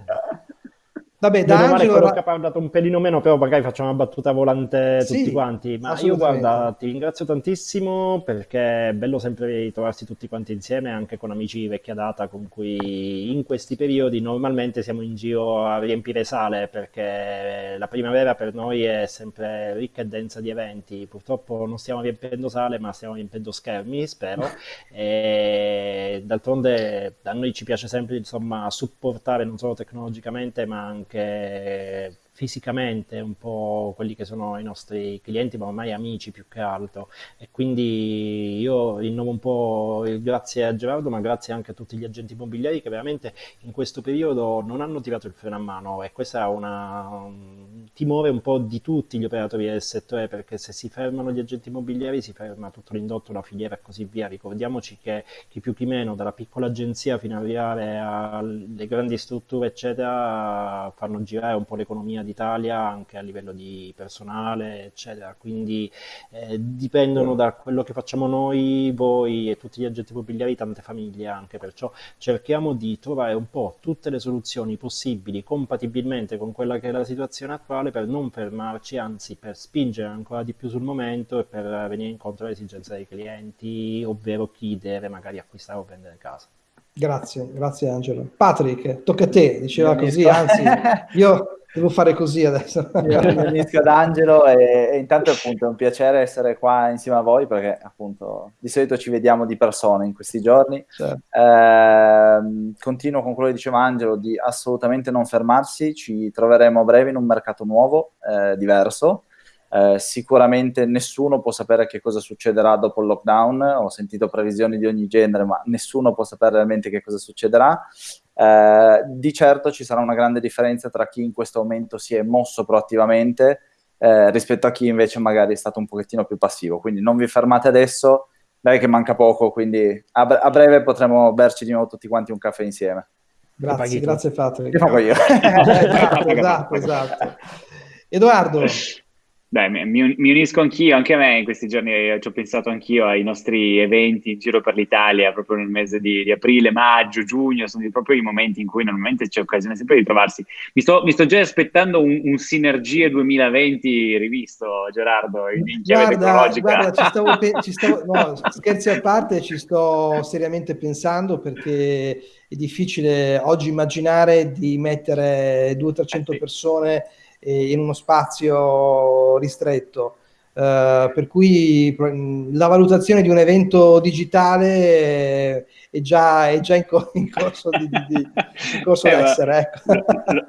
Vabbè, da Angelo... male Ra- che ha parlato un pelino meno, però magari facciamo una battuta volante Sì, tutti quanti. Ma io guarda, ti ringrazio tantissimo perché è bello sempre ritrovarsi tutti quanti insieme, anche con amici di vecchia data con cui in questi periodi normalmente siamo in giro a riempire sale perché la primavera per noi è sempre ricca e densa di eventi. Purtroppo non stiamo riempiendo sale, ma stiamo riempiendo schermi, spero. E d'altronde a noi ci piace sempre, insomma, supportare non solo tecnologicamente, ma anche che fisicamente un po' quelli che sono i nostri clienti, ma ormai amici più che altro. E quindi io rinnovo un po' il grazie a Gerardo, ma grazie anche a tutti gli agenti immobiliari che veramente in questo periodo non hanno tirato il freno a mano e questa è un timore un po' di tutti gli operatori del settore perché se si fermano gli agenti immobiliari si ferma tutto l'indotto, la filiera e così via. Ricordiamoci che chi più chi meno, dalla piccola agenzia fino ad arrivare alle grandi strutture, eccetera, fanno girare un po' l'economia d'Italia anche a livello di personale, eccetera. Quindi eh, dipendono da quello che facciamo noi, voi e tutti gli agenti immobiliari, tante famiglie anche, perciò cerchiamo di trovare un po' tutte le soluzioni possibili compatibilmente con quella che è la situazione attuale per non fermarci, anzi per spingere ancora di più sul momento e per venire incontro alle esigenze dei clienti, ovvero chi deve magari acquistare o vendere casa. Grazie, grazie Angelo. Patrick, tocca a te, diceva così, anzi, io devo fare così adesso. Io mi unisco ad Angelo e, e intanto appunto è un piacere essere qua insieme a voi perché appunto di solito ci vediamo di persona in questi giorni. Certo. Ehm, continuo con quello che diceva Angelo di assolutamente non fermarsi, ci troveremo a breve in un mercato nuovo, eh, diverso. Eh, sicuramente nessuno può sapere che cosa succederà dopo il lockdown, ho sentito previsioni di ogni genere, ma nessuno può sapere realmente che cosa succederà. Eh, di certo ci sarà una grande differenza tra chi in questo momento si è mosso proattivamente eh, rispetto a chi invece magari è stato un pochettino più passivo. Quindi non vi fermate adesso, dai che manca poco, quindi a, bre- a breve potremo berci di nuovo tutti quanti un caffè insieme. Grazie, grazie Patrick. Che pago io. esatto, esatto, esatto. Edoardo, Beh, mi, unisco anch'io, anche a me in questi giorni eh, ci ho pensato anch'io ai nostri eventi in giro per l'Italia, proprio nel mese di, di aprile, maggio, giugno, sono proprio i momenti in cui normalmente c'è occasione sempre di trovarsi. Mi sto, mi sto già aspettando un, un Sinergie 2020 rivisto, Gerardo, in, chiave guarda, tecnologica. guarda, ci stavo, pe- ci stavo- no, scherzi a parte, ci sto seriamente pensando perché è difficile oggi immaginare di mettere 200-300 Eh sì. persone eh, in uno spazio ristretto. Eh, per cui la valutazione di un evento digitale è già, è già in, co- in corso di, di- di- in corso Eh, ma d'essere. Ecco.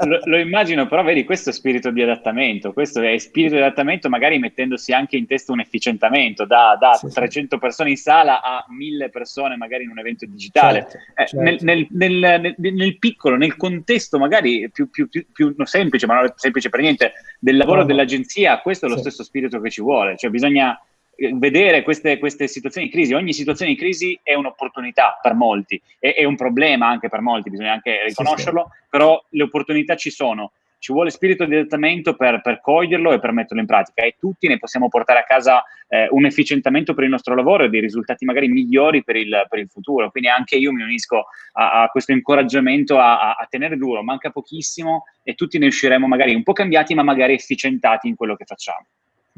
lo, lo- immagino, però vedi, questo spirito di adattamento, questo è spirito di adattamento magari mettendosi anche in testa un efficientamento da, da Sì, sì. 300 persone in sala a 1000 persone magari in un evento digitale. Certo, Eh, certo. nel, nel- nel- nel- piccolo, nel contesto magari più, più- più- più semplice, ma non semplice per niente, del lavoro No, no. dell'agenzia, questo è lo Sì. stesso spirito che ci vuole, cioè bisogna vedere queste, queste situazioni di crisi, ogni situazione di crisi è un'opportunità per molti, è, è un problema anche per molti, bisogna anche Sì, riconoscerlo, però le opportunità ci sono, ci vuole spirito di adattamento per, per coglierlo e per metterlo in pratica e tutti ne possiamo portare a casa eh, un efficientamento per il nostro lavoro e dei risultati magari migliori per il, per il futuro. Quindi anche io mi unisco a, a questo incoraggiamento a, a- a tenere duro, manca pochissimo e tutti ne usciremo magari un po' cambiati ma magari efficientati in quello che facciamo.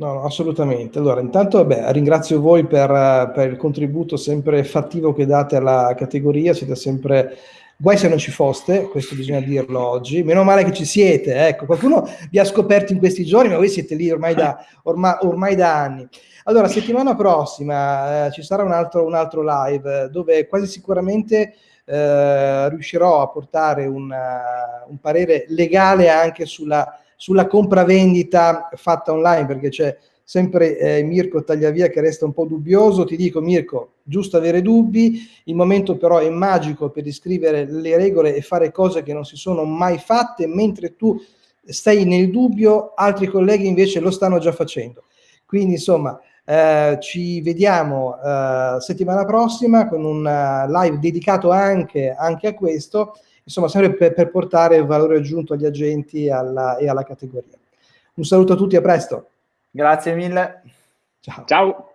No, no, assolutamente. Allora, intanto beh, ringrazio voi per, per il contributo sempre fattivo che date alla categoria, siete sempre... Guai se non ci foste, questo bisogna dirlo oggi. Meno male che ci siete, ecco, qualcuno vi ha scoperto in questi giorni, ma voi siete lì ormai da, orma- ormai da anni. Allora, settimana prossima eh, ci sarà un altro, un altro live eh, dove quasi sicuramente eh, riuscirò a portare un, eh, un parere legale anche sulla, sulla compravendita fatta online, perché c'è sempre eh, Mirko Tagliavia che resta un po' dubbioso. Ti dico, Mirko, giusto avere dubbi, il momento però è magico per iscrivere le regole e fare cose che non si sono mai fatte, mentre tu stai nel dubbio, altri colleghi invece lo stanno già facendo. Quindi, insomma, eh, ci vediamo eh, settimana prossima con un eh, live dedicato anche, anche a questo, insomma, sempre per, per portare valore aggiunto agli agenti e alla, e alla categoria. Un saluto a tutti, a presto. Grazie mille. Ciao. Ciao!